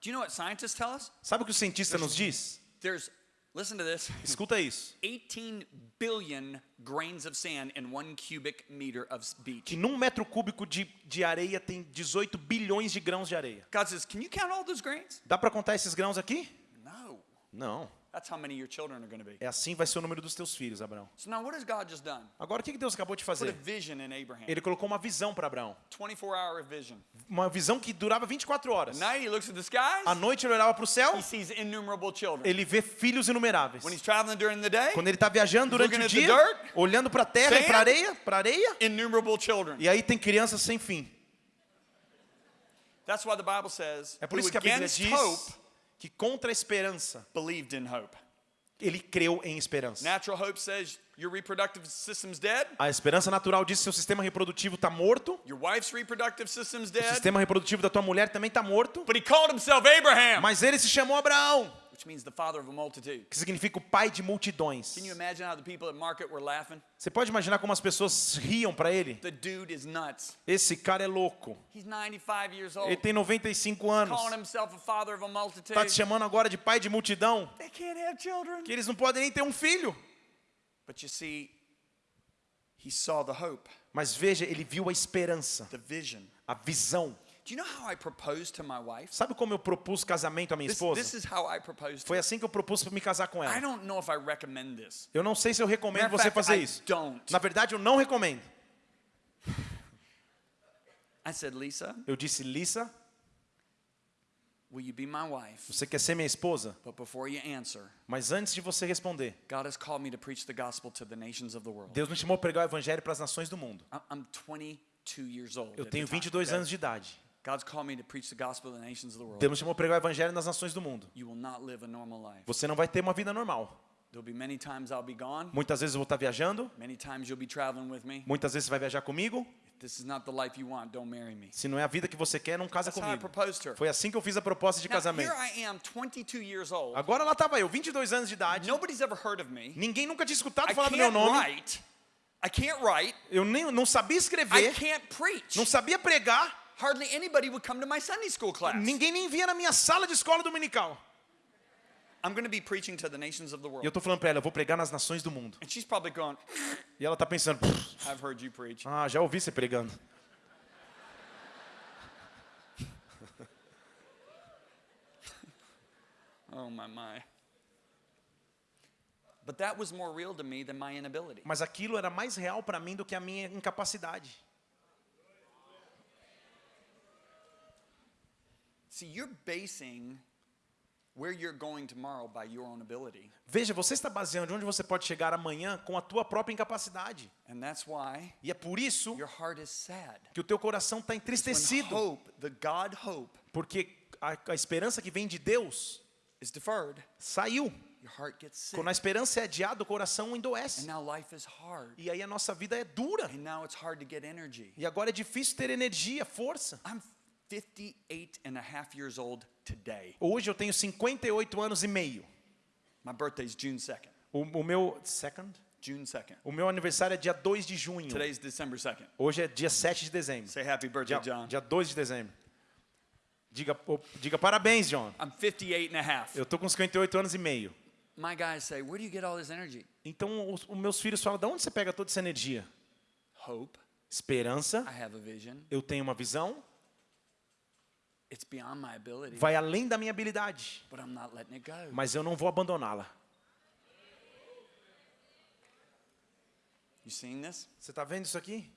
Do you know what scientists tell us? Sabe o que o cientista nos diz? There's, listen to this, *laughs* Escuta isso. 18 billion grains of sand in one cubic meter of beach. Que num metro cúbico de, de areia tem 18 bilhões de grãos de areia. God says, can you count all those grains? Dá para contar esses grãos aqui? No. Não. That's how many your children are going to be. É assim vai ser o número dos teus filhos, Abraão. So now what has God just done? Agora, o que Deus acabou de Put a fazer? vision in Abraham. Ele colocou uma visão para Abraão. 24 hour vision. Uma visão que durava 24 horas. At night he looks at the skies. À noite ele olhava para o céu, He sees innumerable children. ele vê filhos inumeráveis. When he's traveling during the day, Quando ele está viajando durante o dia, dirt, olhando para a terra e sand, para a areia, para areia, innumerable children. e aí tem crianças sem fim. That's why the Bible says, É por isso que a Bíblia diz hope que contra a esperança believed in hope. ele creu em esperança. Natural hope says your reproductive system's dead, A esperança natural diz que seu sistema reprodutivo está morto, your wife's reproductive system's o dead. sistema reprodutivo da tua mulher também está morto, But he called himself Abraham, mas ele se chamou Abraão, which means the father of a multitude. que significa o pai de multidões. Can you imagine how the people at market were laughing? Você pode imaginar como as pessoas riam para ele? The dude is nuts. Esse cara é louco. He's 95 years old, Ele tem 95 anos. calling himself a father of a multitude. Está te chamando agora de pai de multidão, They can't have children. que eles não podem nem ter um filho. But you see, he saw the hope, Mas veja, ele viu a esperança, the vision. a visão. Do you know how I proposed to my wife? Sabe como eu propus casamento à minha esposa? this is how I proposed. To Foi assim que eu propus para me casar com I ela. don't know if I recommend this. Eu não sei se eu recomendo você fazer I isso. don't. Na verdade, eu não recomendo. I said, Lisa, Eu disse, Lisa, will you be my wife? você quer ser minha esposa? But before you answer, Mas antes de você responder, God has called me to preach the gospel to the nations of the world. Deus me chamou para pregar o evangelho para as nações do mundo. I- I'm 22 years old. Eu tenho time, 22 okay? anos de idade. God's called me to preach the gospel to the nations of the world. Deus me chamou para pregar o evangelho nas nações do mundo. You will not live a normal life. Você não vai ter uma vida normal. There'll be many times I'll be gone. Muitas vezes eu vou estar viajando, Many times you'll be traveling with me. muitas vezes você vai viajar comigo. If this is not the life you want, don't marry me. Se não é a vida que você quer, não casa comigo. Foi assim que eu fiz a proposta de Now, casamento. here I am, 22 years old. Agora lá estava eu, 22 anos de idade. Nobody's ever heard of me. Ninguém nunca tinha escutado I falar do meu can't nome. write. I can't write. Eu nem, não sabia I escrever, can't preach. não sabia pregar. Hardly anybody would come to my Sunday school class. Ninguém nem via na minha sala de escola dominical. I'm going to be preaching to the nations of the E world. eu tô falando para ela, eu vou pregar nas nações do mundo. And she's probably going, E ela tá pensando, "Pff, I've heard you preach. ah, já ouvi você pregando. *laughs* Oh, my, my. But that was more real to me than my inability. Mas aquilo era mais real para mim do que a minha incapacidade. See, you're basing where you're going tomorrow by your own ability. Veja, você está baseando de onde você pode chegar amanhã com a tua própria incapacidade. And that's why E é por isso your heart is sad. que o teu coração está entristecido. hope, the God hope, Porque a, a esperança que vem de Deus is deferred, saiu. your heart gets sick. Quando a esperança é adiada, o coração And endoece. now life is hard. E aí a nossa vida é dura. And now it's hard to get energy. E agora é difícil ter energia, força. I'm 58 and a half years old today. Hoje eu tenho 58 anos e meio. My birthday's June 2nd. O, o meu second, June 2nd. o meu aniversário é dia 2 de junho. Today's December 2nd. Hoje é dia 7 de dezembro. Say happy birthday, Dia, John. dia 2 de dezembro. Diga, diga parabéns, John. I'm 58 and a half. Eu tô com 58 anos e meio. My guys say, Where do you get all this energy? Então os, os meus filhos falam: "De onde você pega toda essa energia?" Hope. Esperança. I have a vision. Eu tenho uma visão. It's beyond my ability, Vai além da minha habilidade, but I'm not letting it go. mas eu não vou abandoná-la. You seeing this? Você está vendo isso aqui?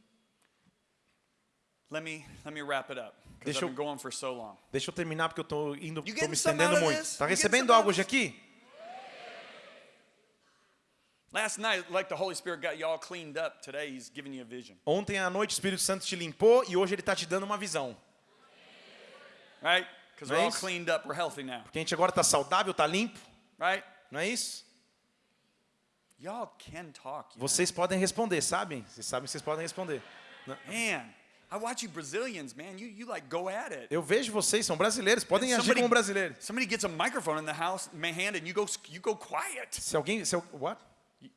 Let me let me wrap it up Deixa eu- been going for so long. Deixa eu terminar porque eu tô indo, tô me estendendo muito. Tá getting recebendo algo hoje aqui? Last night, like the Holy Spirit got you all cleaned up, today He's giving you a vision. Ontem à noite o Espírito Santo te limpou e hoje ele está te dando uma visão. Right? Because we're all Nice. cleaned up, we're healthy now. Porque a gente agora está saudável, está limpo, Right? não é isso? Y'all can talk. Vocês podem responder, sabem? Vocês sabem que vocês podem responder. Man, I watch you Brazilians, man. You you like go at it. Eu vejo vocês, são brasileiros, podem agir Somebody- como brasileiros. Somebody gets a microphone in the house, my hand, and you go you go quiet. Se alguém, se, what?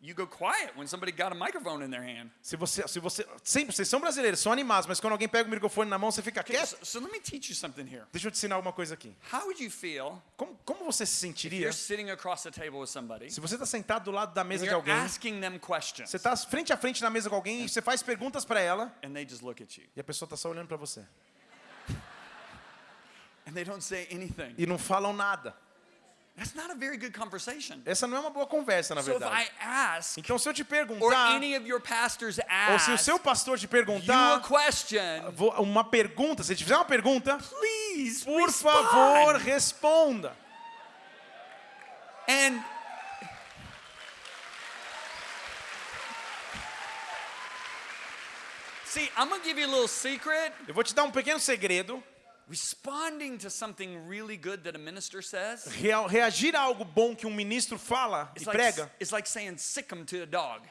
You- go quiet when somebody got a microphone in their hand. Se você, se você, sempre vocês são brasileiros, são animados, mas quando alguém pega o microfone na mão, você fica quieto. so, so let me teach you something here. Deixa eu te ensinar alguma coisa aqui. How would you feel Como, como você se if sentiria you're sitting across the table with somebody se você está sentado do lado da mesa de alguém, asking them questions você está frente a frente na mesa com alguém e você faz perguntas para ela and they just look at you e a pessoa está só olhando para você and they don't say anything? e não falam nada. That's not a very good conversation. Essa não é uma boa conversa, na So if verdade. I ask, Então, se eu te or perguntar, any of your pastors ou se o ask seu pastor te you a perguntar, question, uma pergunta, se ele te fizer uma pergunta, please por respond. favor, responda. And see, I'm gonna give you a little secret. Eu vou te dar um pequeno segredo. Responding to something really good that a minister says reagir a algo bom que um ministro fala e prega. it's like saying sick 'em to a dog.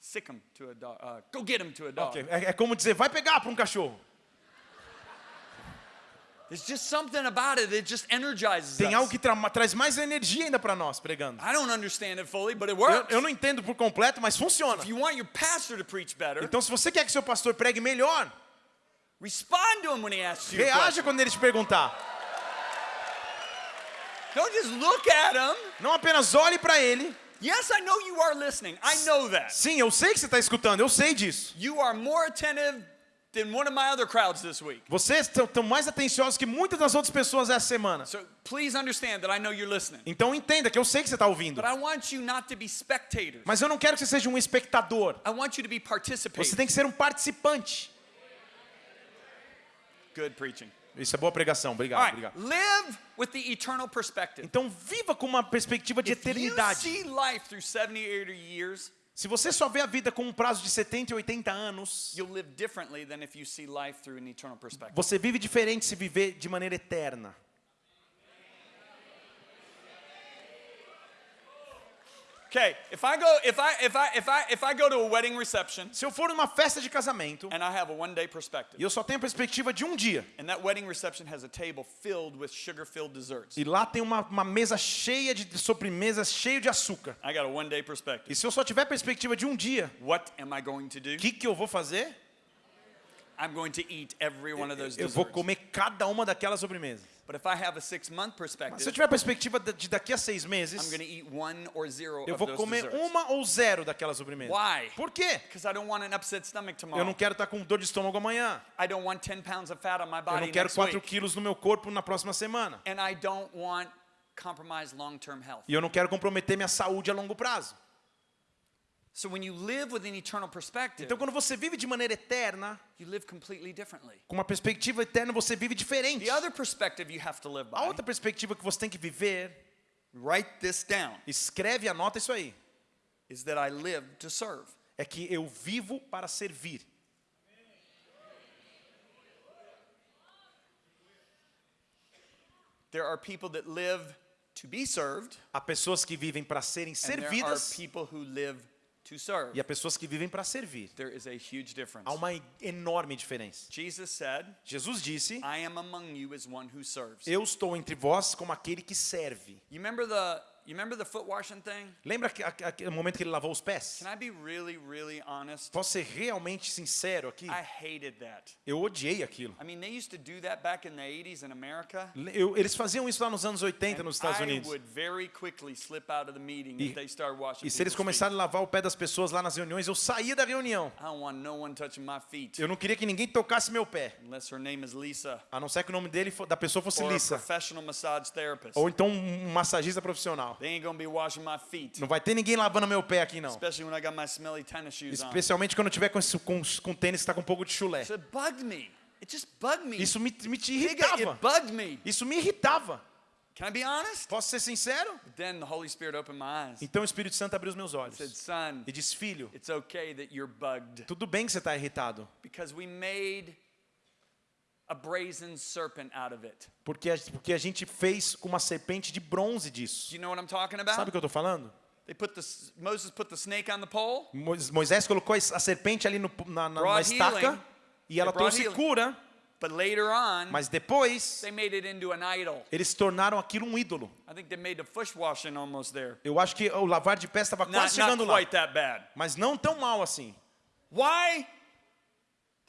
Sick 'em to a dog. Uh, go get him to a dog. Ok, É, é como dizer, vai pegar para um cachorro. There's just something about it that just energizes Tem algo que tra- traz mais energia ainda para nós pregando. I don't understand it fully, but it Eu, works. eu não entendo por completo, mas funciona. If you want your pastor to preach better, Então, se você quer que seu pastor pregue melhor, respond to him when he asks you reaja quando ele te perguntar. Don't just look at him. Não apenas olhe para ele. Yes, I know you are listening. I know that. Sim, eu sei que você está escutando, eu sei disso. You are more attentive than one of my other crowds this week. Vocês estão mais atenciosos que muitas das outras pessoas essa semana. So please understand that I know you're listening. Então entenda que eu sei que você está ouvindo. But I want you not to be spectators. Mas eu não quero que você seja um espectador. I want you to be Você tem que ser um participante. Good preaching. Isso é boa pregação. Obrigado, right. obrigado. Live with the eternal perspective. Então viva com uma perspectiva de If you eternidade. see life through 70, 80 years, Se você só vê a vida com um prazo de 70 e 80 anos, you'll live differently than if you see life through an eternal perspective. você vive diferente se viver de maneira eterna. Okay, if I go if I if I if I if I go to a wedding reception Se eu for numa festa de casamento and I have a one day perspective, e eu só tenho a perspectiva de um dia, and that wedding reception has a table filled with sugar-filled desserts. e lá tem uma, uma mesa cheia de sobremesas, cheio de açúcar. I got a one day perspective. E se eu só tiver perspectiva de um dia, What am I going to do? que, que eu vou fazer? I'm going to eat every one of those Eu vou desserts. comer cada uma daquelas sobremesas. But if I have a six month Mas se eu perspective, tiver a perspectiva de daqui a seis I'm meses, going to eat one or zero eu of vou those comer desserts. uma ou zero daquelas sobremesas. Why? Por quê? Because I don't want an upset stomach Eu tomorrow. não quero estar com dor de estômago amanhã. I don't want 10 pounds of fat on my Eu body não quero next 4 week. quilos no meu corpo na próxima semana. And I don't want compromised long-term health. E eu não quero comprometer minha saúde a longo prazo. So when you live with an eternal perspective, Então, quando você vive de maneira eterna, you live completely differently. com uma perspectiva eterna, você vive diferente. The other perspective you have to live A outra perspectiva que você tem que viver, write this down, escreve e anota isso aí, is that I live to serve. é que eu vivo para servir. There are people that live to be served, Há pessoas que vivem para serem and there are servidas people who live to serve. e há pessoas que vivem para servir. There is a huge difference. Há uma enorme diferença. Jesus said, Jesus disse: I am among you as one who serves. Eu estou entre vós como aquele que serve. You remember the you remember the foot washing thing? Lembra que- a- a- o momento que ele lavou os pés? Can I be really, really honest? Posso ser realmente sincero aqui? I hated that. Eu odiei aquilo. I mean, they used to do that back in the 80s in America. Eu- eles faziam isso lá nos anos 80 and nos Estados I Unidos. would very quickly slip out of the meeting E- if they started washing E se eles começarem a lavar o pé das pessoas lá nas reuniões, eu saía da reunião. I don't want no one touching my feet Eu não queria que ninguém tocasse meu pé. unless her name is Lisa A não ser que o nome dele da pessoa fosse or a Lissa. professional massage therapist. Ou então um massagista profissional. They ain't gonna be washing my feet, Não vai ter ninguém lavando meu pé aqui, não. especially when I got my smelly tennis shoes on. Especialmente quando eu tiver com, esse- com, com tênis que está com um pouco de chulé. So it bugged me. It just bugged me. Isso me, me te Nigga, irritava. it bugged me. Isso me irritava. Can I be honest? Posso ser sincero? Then the Holy Spirit opened my eyes. Então o Espírito Santo abriu os meus olhos. said, son, E disse, filho, it's okay that you're bugged tudo bem que você está irritado. because we made a brazen serpent out of it. Porque a, porque a gente fez com uma serpente de bronze Do disso. you know what I'm talking about? Sabe o que eu estou falando? They put the Moses put the snake on the pole. Mois- Moisés colocou a serpente ali no- na, na, na estaca healing. e ela trouxe healing. cura, But later on, mas depois they made it into an idol. eles tornaram aquilo um ídolo. I think they made the foot washing almost there. Eu acho que o lavar de pés estava Not, quase not chegando lá, quite that bad. mas não tão mal assim. Why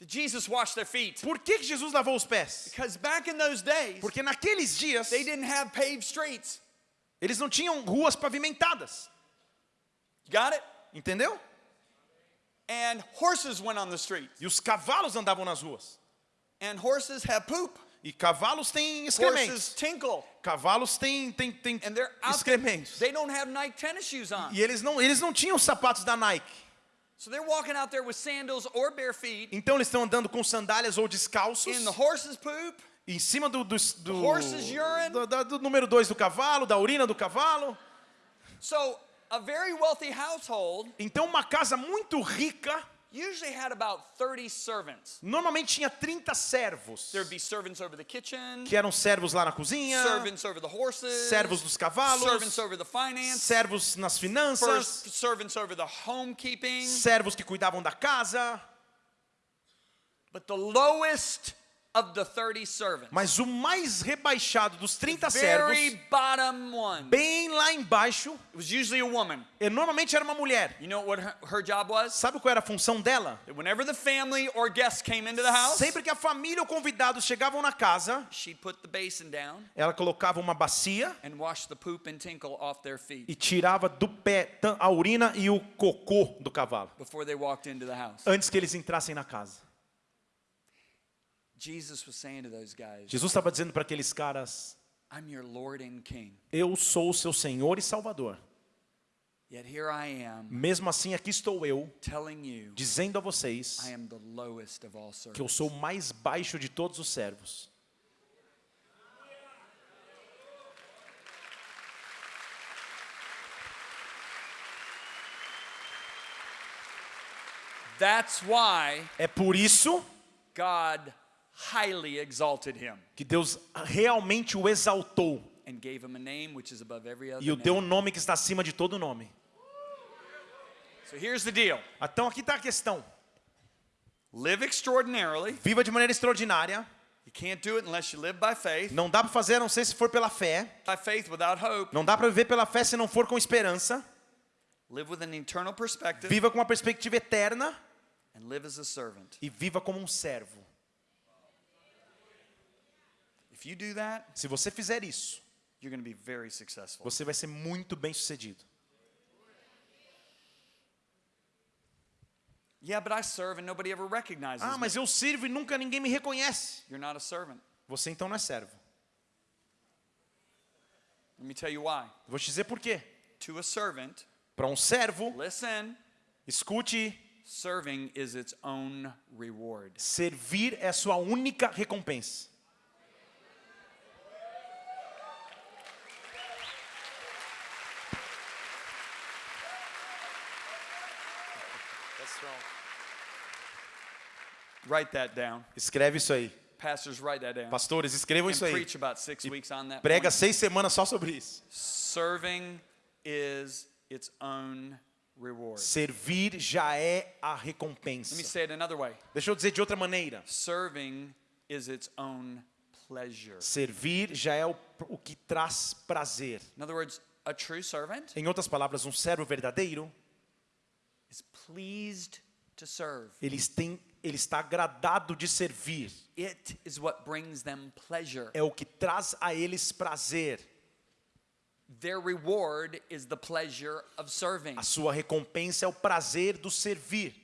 did Jesus wash their feet? Por que, Jesus lavou os pés? Because back in those days, Porque naqueles dias they didn't have paved streets. eles não tinham ruas pavimentadas, You got it? entendeu? And horses went on the streets. E os cavalos andavam nas ruas. And horses have poop. E cavalos têm Horses excrementos. tinkle. Cavalos têm, têm, têm And they're out there. excrementos. They don't have Nike tennis shoes on. E eles não, eles não tinham os sapatos da Nike. Então eles estão andando com sandálias ou descalços. in the horse's poop. Em cima do, do, do, horse's urine. do, do número 2 do cavalo, da urina do cavalo. So a very wealthy household Então uma casa muito rica usually had about 30 servants. Normalmente tinha 30 servos, There'd be servants over the kitchen, que eram servos lá na cozinha, servants over the horses, servos dos cavalos, servants over the finance, servos nas finanças, first servants over the homekeeping. servos que cuidavam da casa. But the lowest of the 30 servants, Mas o mais rebaixado dos 30 very servos, bottom one, bem lá embaixo, it was usually a woman. e normalmente era uma mulher. You know what her, her job was? Sabe qual era a função dela? That whenever the family or guests came into the house, Sempre que a família ou convidados chegavam na casa, she'd put the basin down ela colocava uma bacia and wash the poop and tinkle off their feet e tirava do pé a urina e o cocô do cavalo, before they walked into the house. antes que eles entrassem na casa. Jesus was saying to those guys, Jesus estava dizendo para aqueles caras: I'm your Lord and King. Eu sou o seu Senhor e Salvador. Yet here I am Mesmo assim, aqui estou eu, telling you dizendo a vocês I am the lowest of all que eu sou o mais baixo de todos os servos. That's why É por isso God highly exalted him que Deus realmente o exaltou and gave him a name which is above every other e o deu um nome que está acima de todo nome. So here's the deal. Então aqui está a questão. Live extraordinarily. Viva de maneira extraordinária. You can't do it unless you live by faith. Não dá para fazer a não ser se for pela fé. By faith without hope. Não dá para viver pela fé se não for com esperança. Live with an eternal perspective Viva com uma perspectiva eterna and live as a servant. e viva como um servo. If you do that, Se você fizer isso, you're going to be very successful. você vai ser muito bem sucedido. Yeah, but I serve and nobody ever recognizes Ah, me. mas eu sirvo e nunca ninguém me reconhece. You're not a servant. Você então não é servo. Let me tell you why. Vou te dizer por quê. To a servant, Para um servo, listen, escute, serving is its own reward. servir é a sua única recompensa. Write that down. Escreve isso aí. Pastors, write that down. Pastores, escrevam And isso aí. preach about six weeks on that. Prega point. seis semanas só sobre isso. Serving is its own reward. Servir já é a Let me recompensa. say it another way. Deixa eu dizer de outra maneira. Serving is its own pleasure. Servir já é o, o que traz prazer. In other words, a true servant Em outras palavras, um servo verdadeiro, is pleased to serve. ele, tem, ele está agradado de servir. It is what brings them pleasure. É o que traz a eles prazer. Their reward is the pleasure of serving. A sua recompensa é o prazer do servir.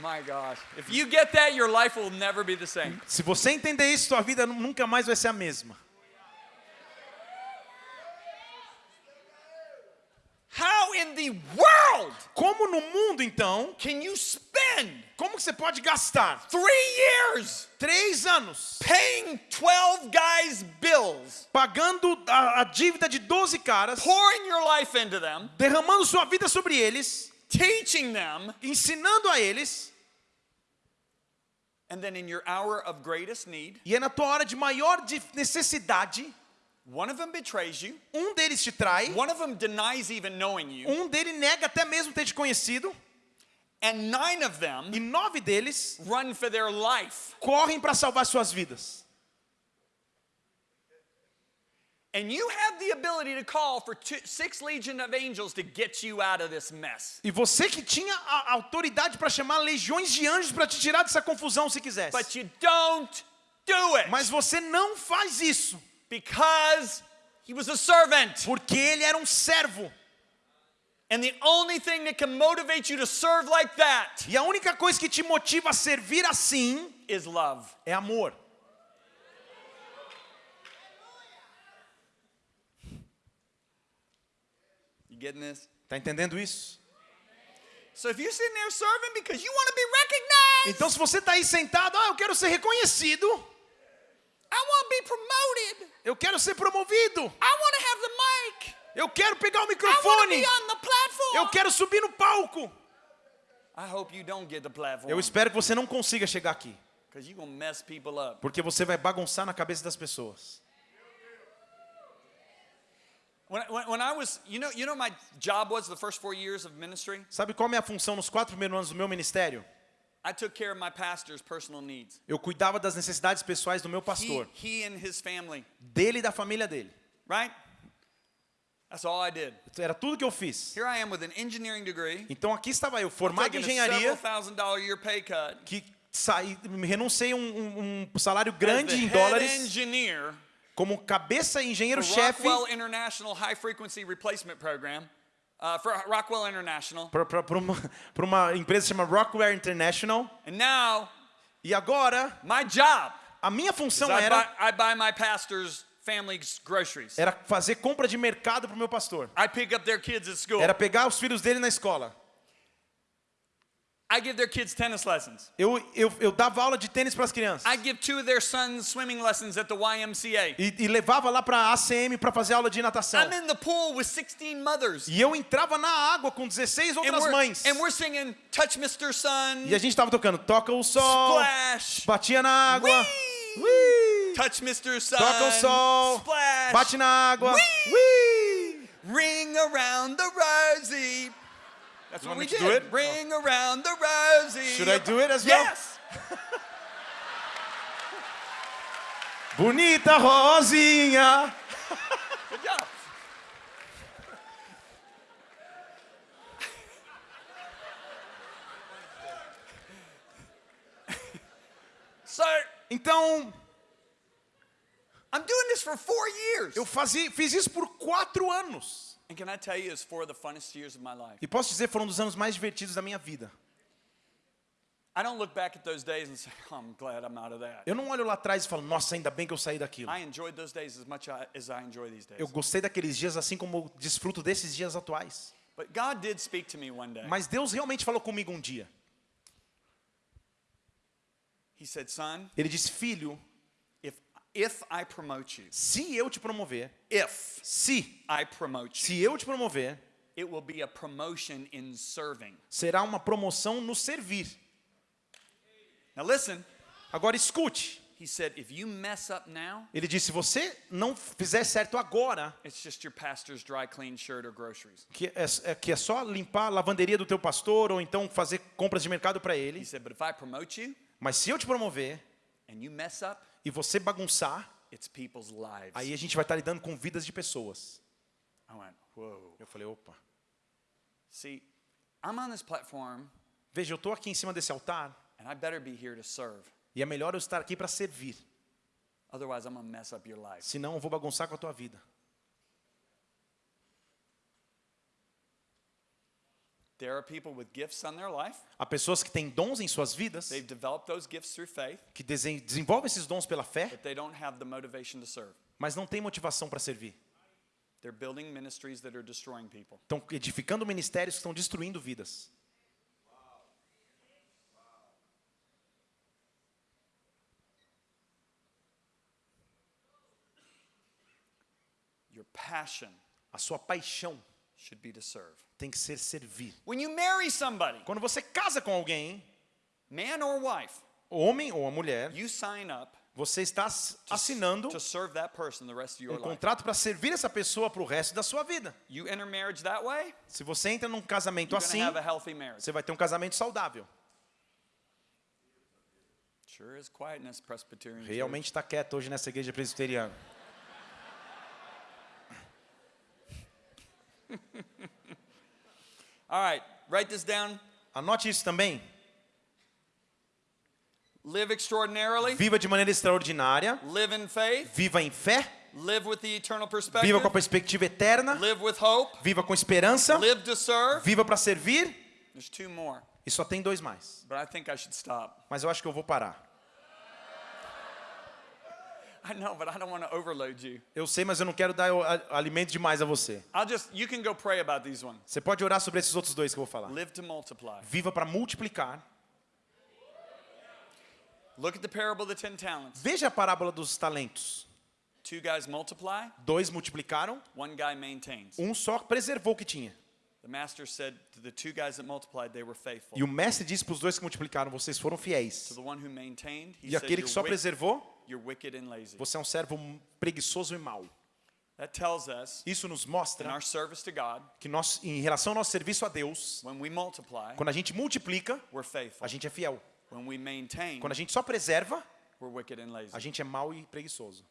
My gosh. If you get that, your life will never be the same. Se você entender isso, sua vida nu- nunca mais vai ser a mesma. How in the world. Como no mundo, então, can you spend como que você pode gastar three years três anos paying 12 guys' bills, pagando a, a dívida de 12 caras, pouring your life into them, derramando sua vida sobre eles, teaching them, ensinando a eles, and then in your hour of greatest need, e é na tua hora de maior de- necessidade, one of them betrays you, um deles te trai, one of them denies even knowing you, um deles nega até mesmo ter te conhecido, and nine of them e nove deles run for their life. correm para salvar suas vidas. And you have the ability to call for two, six legion of angels to get you out of this mess. E você que tinha a autoridade para chamar legiões de anjos para te tirar dessa confusão se quisesse. But you don't do it Mas você não faz isso, because he was a servant. porque ele era um servo. And the only thing that can motivate you to serve like that E a única coisa que te motiva a servir assim is love. é amor. You getting this? Tá entendendo isso? So if you're sitting there serving because you want to be recognized, Então se você tá aí sentado, ah, eu quero ser reconhecido, I want to be promoted, eu quero ser promovido, I want to have the mic, Eu quero pegar o I want to microfone. be on the platform. Eu quero subir no palco. I hope you don't get the platform. Eu espero que você não consiga chegar aqui, you're mess people up. porque você vai bagunçar na cabeça das pessoas. I. Sabe qual é a minha função nos quatro primeiros anos do meu ministério? I took care of my pastor's personal needs. Eu cuidava das necessidades pessoais do meu He, pastor, he and his family, dele e da família dele. right? That's all I did. Era tudo que eu fiz. Here I am with an engineering degree, Então aqui estava eu, formado em engenharia, que saí, renunciei um, um- salário grande em dólares engineer como cabeça engenheiro-chefe Uh, for Rockwell International. para uma, *laughs* pra uma empresa chamada Rockwell International. And now, E agora, my job a minha função I buy, era, I buy my pastor's family's groceries. era fazer compra de mercado para o meu pastor. I pick up their kids at school. Era pegar os filhos dele na escola. I give their kids tennis lessons. Eu, eu, eu dava aula de tênis para as crianças. I give two of their sons swimming lessons at the YMCA. E, e levava lá para a ACM para fazer aula de natação. I'm in the pool with 16 mothers. E eu entrava na água com 16 And outras we're, mães. and we're singing Touch Mr. Sun, E a gente tava tocando Toca o Sol, Splash, batia na água, Whee! Whee! Touch Mr. Sun, toca o sol, Splash, bate na água, Whee! Whee! Ring around the rosy. That's You what we did. do it? Ring around the rosy. Should I do it as well? Yes. *laughs* Bonita Rosinha. *laughs* Good job. *laughs* so Então, I'm doing this for four years. eu fazia, fiz isso por quatro anos. And can I tell you, it's four of the funnest years of my life. E posso dizer, foram um dos anos mais divertidos da minha vida. I don't look back at those days and say, *laughs* I'm glad I'm out of that. Eu não olho lá atrás e falo, nossa, ainda bem que eu saí daquilo. Eu gostei daqueles dias assim como desfruto desses dias atuais. But God did speak to me one day. Mas Deus realmente falou comigo um dia. Ele disse, filho, if, I promote you, se eu te promover, if se, I promote you, se eu te promover, it will be a promotion in serving. será uma promoção no servir. Now listen, Agora escute. he said, if you mess up now, Ele disse, se você não fizer certo agora, it's just your pastor's dry clean shirt or groceries. que é, é- que é só limpar a lavanderia do teu pastor ou então fazer compras de mercado para He ele. said, but if I promote you Mas se eu te promover and you mess up, e você bagunçar, it's people's lives. aí a gente vai estar lidando com vidas de pessoas. Went. Eu falei, opa. See, I'm on this platform Veja, eu estou aqui em cima desse altar and I better be here to serve. e é melhor eu estar aqui para servir. Otherwise, I'm mess up your life. Senão eu vou bagunçar com a tua vida. There are people with gifts on their life. Há pessoas que têm dons em suas vidas, They've developed those gifts through faith, que desen- desenvolvem esses dons pela fé, but they don't have the motivation to serve. mas não têm motivação para servir. They're building ministries that are destroying people. Estão edificando ministérios que estão destruindo vidas. Your passion A sua paixão should be to serve. Tem que ser servir. When you marry somebody, Quando você casa com alguém, man or wife, homem ou a mulher, you sign up você está ass- assinando to serve that person the rest of your um contrato para servir essa pessoa para o resto da sua vida. You enter marriage that way, Se você entra num casamento you're assim, have a healthy marriage. você vai ter um casamento saudável. Sure is quietness, Presbyterian. Realmente está quieto hoje nessa igreja presbiteriana. *laughs* All right, write this down. Anote isso também. Live extraordinarily, Viva de maneira extraordinária. live in faith, Viva em fé. live with the eternal perspective, Viva com a perspectiva eterna. live with hope, Viva com esperança. live to serve. Viva para servir. There's two more, E só tem dois mais. but I think I should stop. Mas eu acho que eu vou parar. I know, but I don't want to overload you. Eu sei, mas eu não quero dar alimento demais a você. I'll just, you can go pray about these ones. Você pode orar sobre esses outros dois que eu vou falar. Live to multiply. Viva para multiplicar. Look at the parable of the ten talents. Veja a parábola dos talentos. Two guys multiply, Dois multiplicaram, one guy maintains. um só preservou o que tinha. The master said to the two guys that multiplied, they were faithful. E o mestre disse para os dois que multiplicaram: vocês foram To fiéis. the one who maintained, he E aquele que só preservou, you're wicked and lazy. você é um servo preguiçoso e mau. That tells us Isso nos in mostra our service to God, que nós, em relação ao nosso serviço a Deus, when we multiply, quando a gente multiplica, we're faithful. a gente é fiel. When we maintain, Quando a gente só preserva, we're wicked and lazy. a gente é mau e preguiçoso.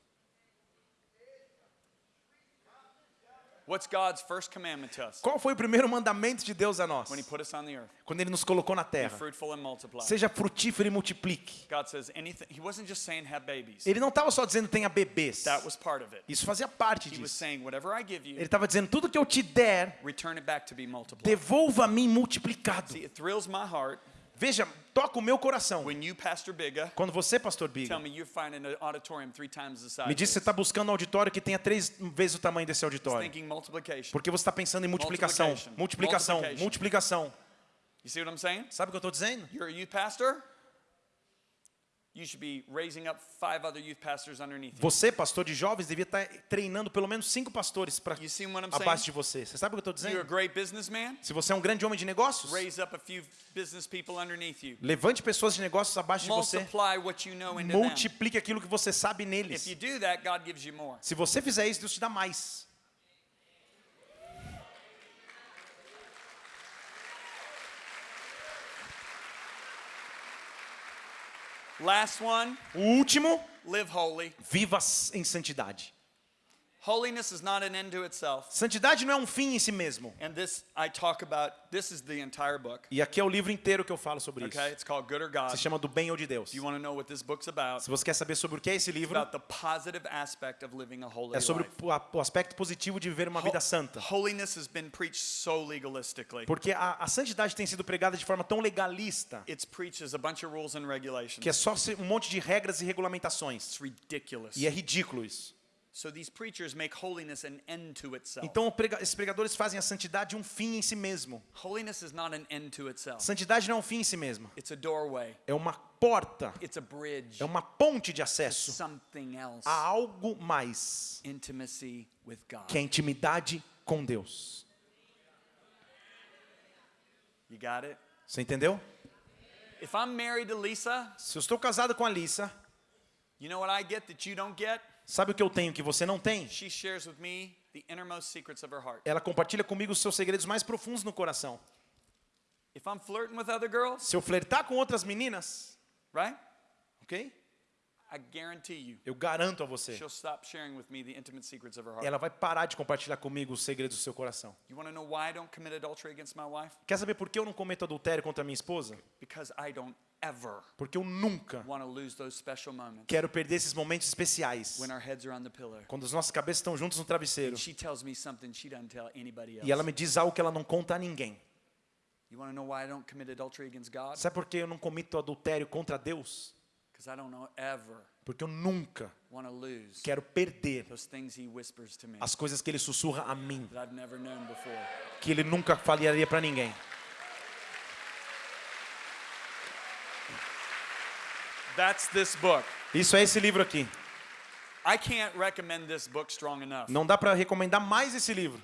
What's God's first commandment to us Qual foi o primeiro mandamento de Deus a nós? when He put us on the earth? Quando Ele nos colocou na Be terra. fruitful and multiply. Seja frutífero e multiplique. God says anything. He wasn't just saying have babies. Ele não estava só dizendo tenha bebês. That was part of it. Isso fazia parte He was disso. saying whatever I give Ele you, estava dizendo tudo que eu te der, return it back to be multiplied. devolva a mim multiplicado. See, it thrills my heart Veja, toca o meu coração. when you, Pastor Biga, Quando você, pastor tell Biga, me you're finding an auditorium three times the size. me diz que você está buscando um auditório que tenha três vezes o tamanho desse auditório. Porque você está pensando em multiplicação, multiplicação, multiplicação. You see what I'm saying? Sabe o que eu estou dizendo? You're a youth pastor. You should be raising up five other youth pastors underneath you. Você, pastor de jovens, devia estar treinando pelo menos cinco pastores para abaixo de você. Você sabe o que eu estou dizendo? Se você é um grande homem de negócios, levante pessoas de negócios abaixo de você. Multiplique aquilo que você sabe neles. Se você fizer isso, Deus te dá mais. Last one, O último, live holy. viva em santidade. Holiness is not an end to itself. Santidade não é um fim em si mesmo. And this I talk about, this is the entire book. E aqui é o livro inteiro que eu falo sobre isso. Okay? It's called Good or God. Se chama Do Bem ou de Deus. You want to know what this book's about, Se você quer saber sobre o que é esse livro, about the positive aspect of living a holy é sobre life. o, aspecto positivo de viver uma vida santa. Holiness has been preached so legalistically. Porque a, a santidade tem sido pregada de forma tão legalista It's preached as a bunch of rules and regulations. que é só um monte de regras e regulamentações. It's ridiculous. E é ridículo isso. So these preachers make holiness an end to itself. Então esses pregadores fazem a santidade um fim em si mesmo. Holiness is not an end to itself. Santidade não é um fim em si mesmo. It's a doorway. É uma porta, It's a bridge. é uma ponte de acesso Something else. a algo mais, Intimacy with God. que é a intimidade com Deus. You got it? Você entendeu? If I'm married to Lisa, Se eu estou casado com a Alissa, you know what I get that you don't get? Sabe o que eu tenho que você não tem? She shares with me the innermost secrets of her heart. Ela compartilha comigo os seus segredos mais profundos no coração. If I'm flirting with other girls, Se eu flertar com outras meninas, right? ok? I guarantee you, Eu garanto a você, she'll stop sharing with me the intimate secrets of her heart. ela vai parar de compartilhar comigo os segredos do seu coração. You want to know why I don't commit adultery against my wife? Quer saber por que eu não cometo adultério contra minha esposa? Because I don't Porque eu nunca quero perder esses momentos especiais. when our heads are on the pillow. Quando as nossas cabeças estão juntos no travesseiro. E ela me diz algo que ela não conta a ninguém. You want to know why I don't commit adultery against God? Sabe por que eu não comito adultério contra Deus? Because I don't know ever Porque eu nunca quero perder those things He whispers to me as coisas que ele sussurra a mim, that I've never known before. que ele nunca falaria para ninguém. That's this book. Isso é esse livro aqui. I can't recommend this book strong enough. Não dá para recomendar mais esse livro.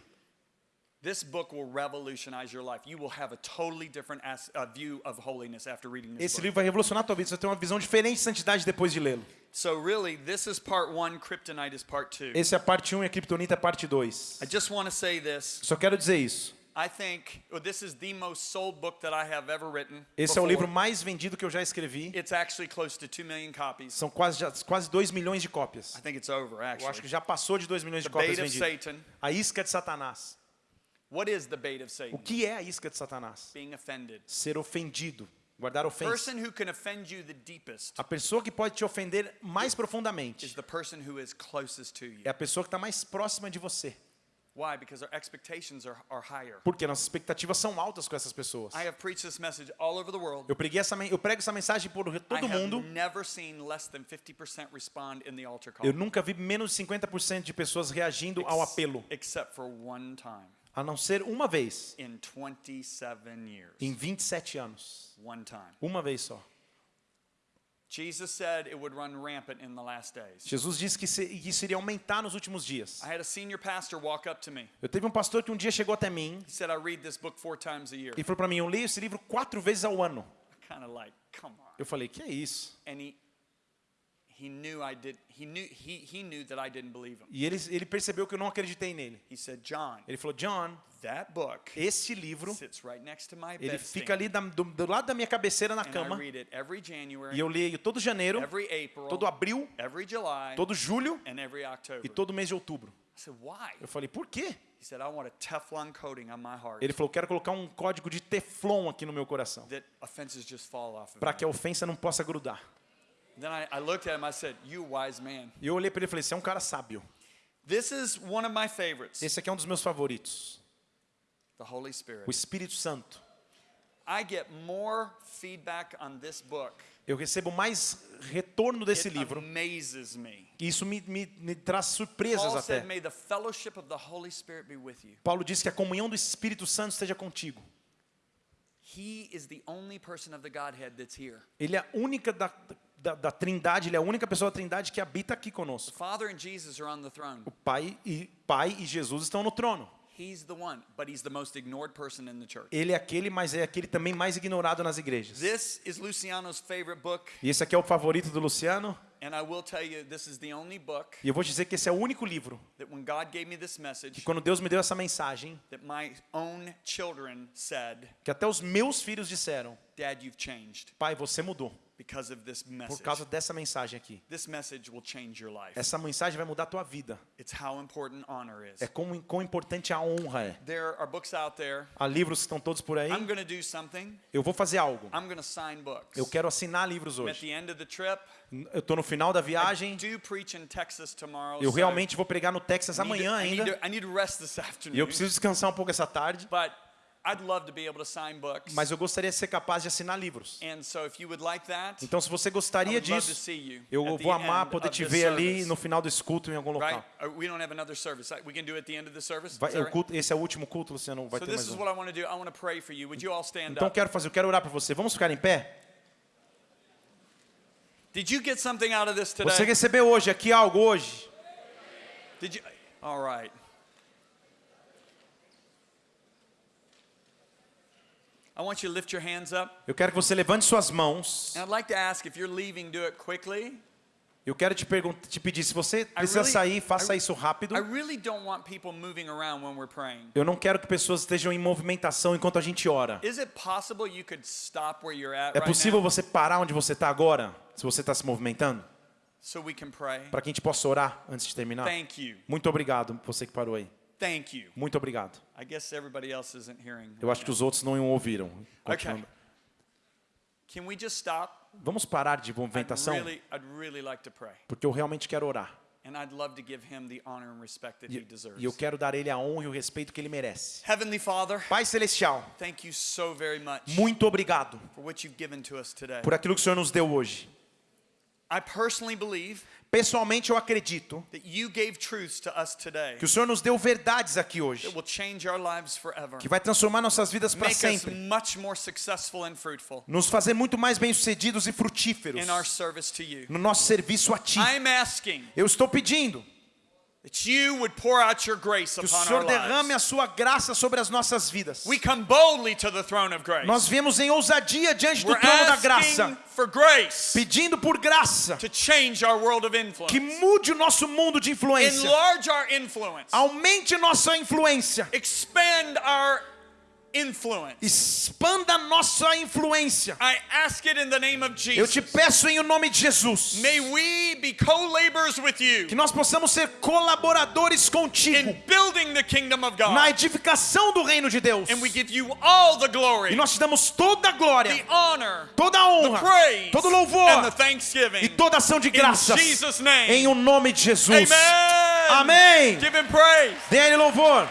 This book will revolutionize your life. You will have a totally different as, uh, view of holiness after reading this Esse book. livro vai revolucionar a tua vida. Você vai ter uma visão diferente de santidade depois de lê-lo. So really, this is part one. Kryptonite is part two. Esse é a parte 1 e a Kryptonita é a parte 2. I just want to say this. Só quero dizer isso. I think well, this is the most sold book that I have ever written. Esse é o livro mais vendido que eu já escrevi. It's actually close to 2 million copies. São quase, já- quase 2 milhões de cópias. I think it's over, Eu acho que já passou de 2 milhões de cópias vendidas. Satan. A isca de Satanás. What is the bait of O que é a isca de Satanás? Being offended. Ser ofendido, guardar ofensa. person who can offend you the deepest A pessoa que pode te ofender mais is profundamente the person who is closest to you. é a pessoa que está mais próxima de você. Why? Because our expectations are, are higher. Porque nossas expectativas são altas com essas pessoas. I have preached this message all over the world. Eu, preguei essa, eu prego essa mensagem por I todo have mundo. never seen less than 50% respond in the altar call. Eu nunca vi menos de 50% de pessoas reagindo ao apelo, Except for one time a não ser uma vez in 27 years. em 27 anos. One time. Uma vez só. Jesus said it would run rampant in the last days. Jesus disse que isso iria aumentar nos últimos dias. I had a senior pastor walk up to me. Eu teve um pastor que um dia chegou até mim He said, I read this book four times a year. e falou para mim: Eu leio esse livro quatro vezes ao ano. Kind of like, come on. Eu falei: Que é isso? And he he knew I did he knew he he knew that I didn't believe him. E ele, ele percebeu que eu não acreditei nele. He said, John, Ele falou: John, that book esse livro, sits right next to my ele fica ali da- do, do lado da minha cabeceira na cama. read it every January, E eu leio todo janeiro, every April, todo abril, every July, todo julho and every October. e todo mês de outubro. I said, why? Eu falei: Por quê? He said, I want a Teflon coating on my heart Ele falou: Quero colocar um código de teflon aqui no meu coração, para que a ofensa não possa grudar. E eu olhei para ele e falei: Você é um cara sábio. This is one of my favorites, Esse aqui é um dos meus favoritos, the Holy Spirit. o Espírito Santo. I get more feedback on this book. Eu recebo mais retorno desse It livro amazes me. isso me, me, me traz surpresas Paul até. said, may the fellowship of the Holy Spirit be with you. Paulo diz que a comunhão do Espírito Santo esteja contigo. He is the only person of the Godhead that's here. Ele é a única da, da, da Trindade, ele é a única pessoa da Trindade que habita aqui conosco. Father and Jesus are on the throne. O Pai e Pai e Jesus estão no trono. He's the one, but he's the most ignored person in the church. Ele é aquele, mas é aquele também mais ignorado nas igrejas. This is Luciano's favorite book, E esse aqui é o favorito do Luciano. and I will tell you, this is the only book E eu vou dizer que esse é o único livro that when God gave me this que message, quando Deus me deu essa mensagem, that my own children said, que até os meus filhos disseram: Dad, you've changed Pai, você mudou por message. causa dessa mensagem aqui. This message will change your life. Essa mensagem vai mudar a tua vida. It's how important honor is. É quão, quão importante a honra é. There are books out there. Há livros que estão todos por aí. I'm going to do something. Eu vou fazer algo. I'm going to sign books. Eu quero assinar livros hoje. the end of the trip. Eu estou no final da viagem. Do preach in Texas tomorrow. Eu realmente vou pregar no Texas amanhã ainda. to- I need to rest this E eu preciso descansar um pouco essa tarde. But I'd love to be able to sign books. Mas eu gostaria de ser capaz de assinar livros. And so if you would like that, Então, se você gostaria disso, eu vou amar poder te ver ali no final desse culto em algum local. We don't have another service. We can do it at the end of the service. Vai, Is that o right? culto, esse é o último culto, Luciano, vai So ter mais is um. do. Então, quero fazer, eu quero orar por você. Vamos ficar em pé? Did you get something out of this Você today? recebeu hoje aqui algo hoje? Did you? All right. I want you to lift your hands up. Eu quero que você levante suas mãos. And I'd like to ask if you're leaving, do it quickly. Eu quero te, te pedir, se você I precisa really- sair, faça isso rápido. I really don't want people moving around when we're praying. Eu não quero que pessoas estejam em movimentação enquanto a gente ora. Is it possible you could stop where you're at É right possível now você parar onde você está agora, se você está se movimentando, para que a gente possa orar antes de terminar? Thank you. Muito obrigado, você que parou aí. Thank you. Muito obrigado. I guess everybody else isn't hearing. Eu acho que os outros não ouviram. Okay. Can we just stop? Vamos parar de I'd movimentação, really, I'd really like to pray. porque eu realmente quero orar. And I'd love to give him the honor and respect that he E, deserves. e eu quero dar ele a honra e o respeito que ele merece. Heavenly Father, Pai Celestial, thank you so very much muito obrigado por aquilo que o Senhor nos deu hoje. I personally believe Pessoalmente, eu acredito that you gave truths to us today que o Senhor nos deu verdades aqui hoje, that will change our lives forever. que vai transformar nossas vidas para sempre, much more successful and fruitful nos fazer muito mais bem-sucedidos e frutíferos in our service to you. no nosso serviço a Ti. I'm asking Eu estou pedindo que o Senhor derrame a. Sua graça sobre as nossas vidas. We come boldly to the throne of grace. Nós viemos em ousadia diante do trono da graça, for grace pedindo por graça to change our world of que mude o nosso mundo de influência, Enlarge our influence. aumente nossa influência, Expand our influence. expanda nossa influência. I ask it in the name of Eu te Jesus. peço em o nome de Jesus May we be co-laborers with you que nós possamos ser colaboradores contigo in building the kingdom of na God. edificação do reino de Deus. And we give you all the E glory, nós te damos toda a glória, the honor, toda a the honra, praise, todo and the louvor e thanksgiving. toda ação de In graças Jesus' name. em o nome de Jesus. Amen. Amém. Give him praise. Dê ele louvor.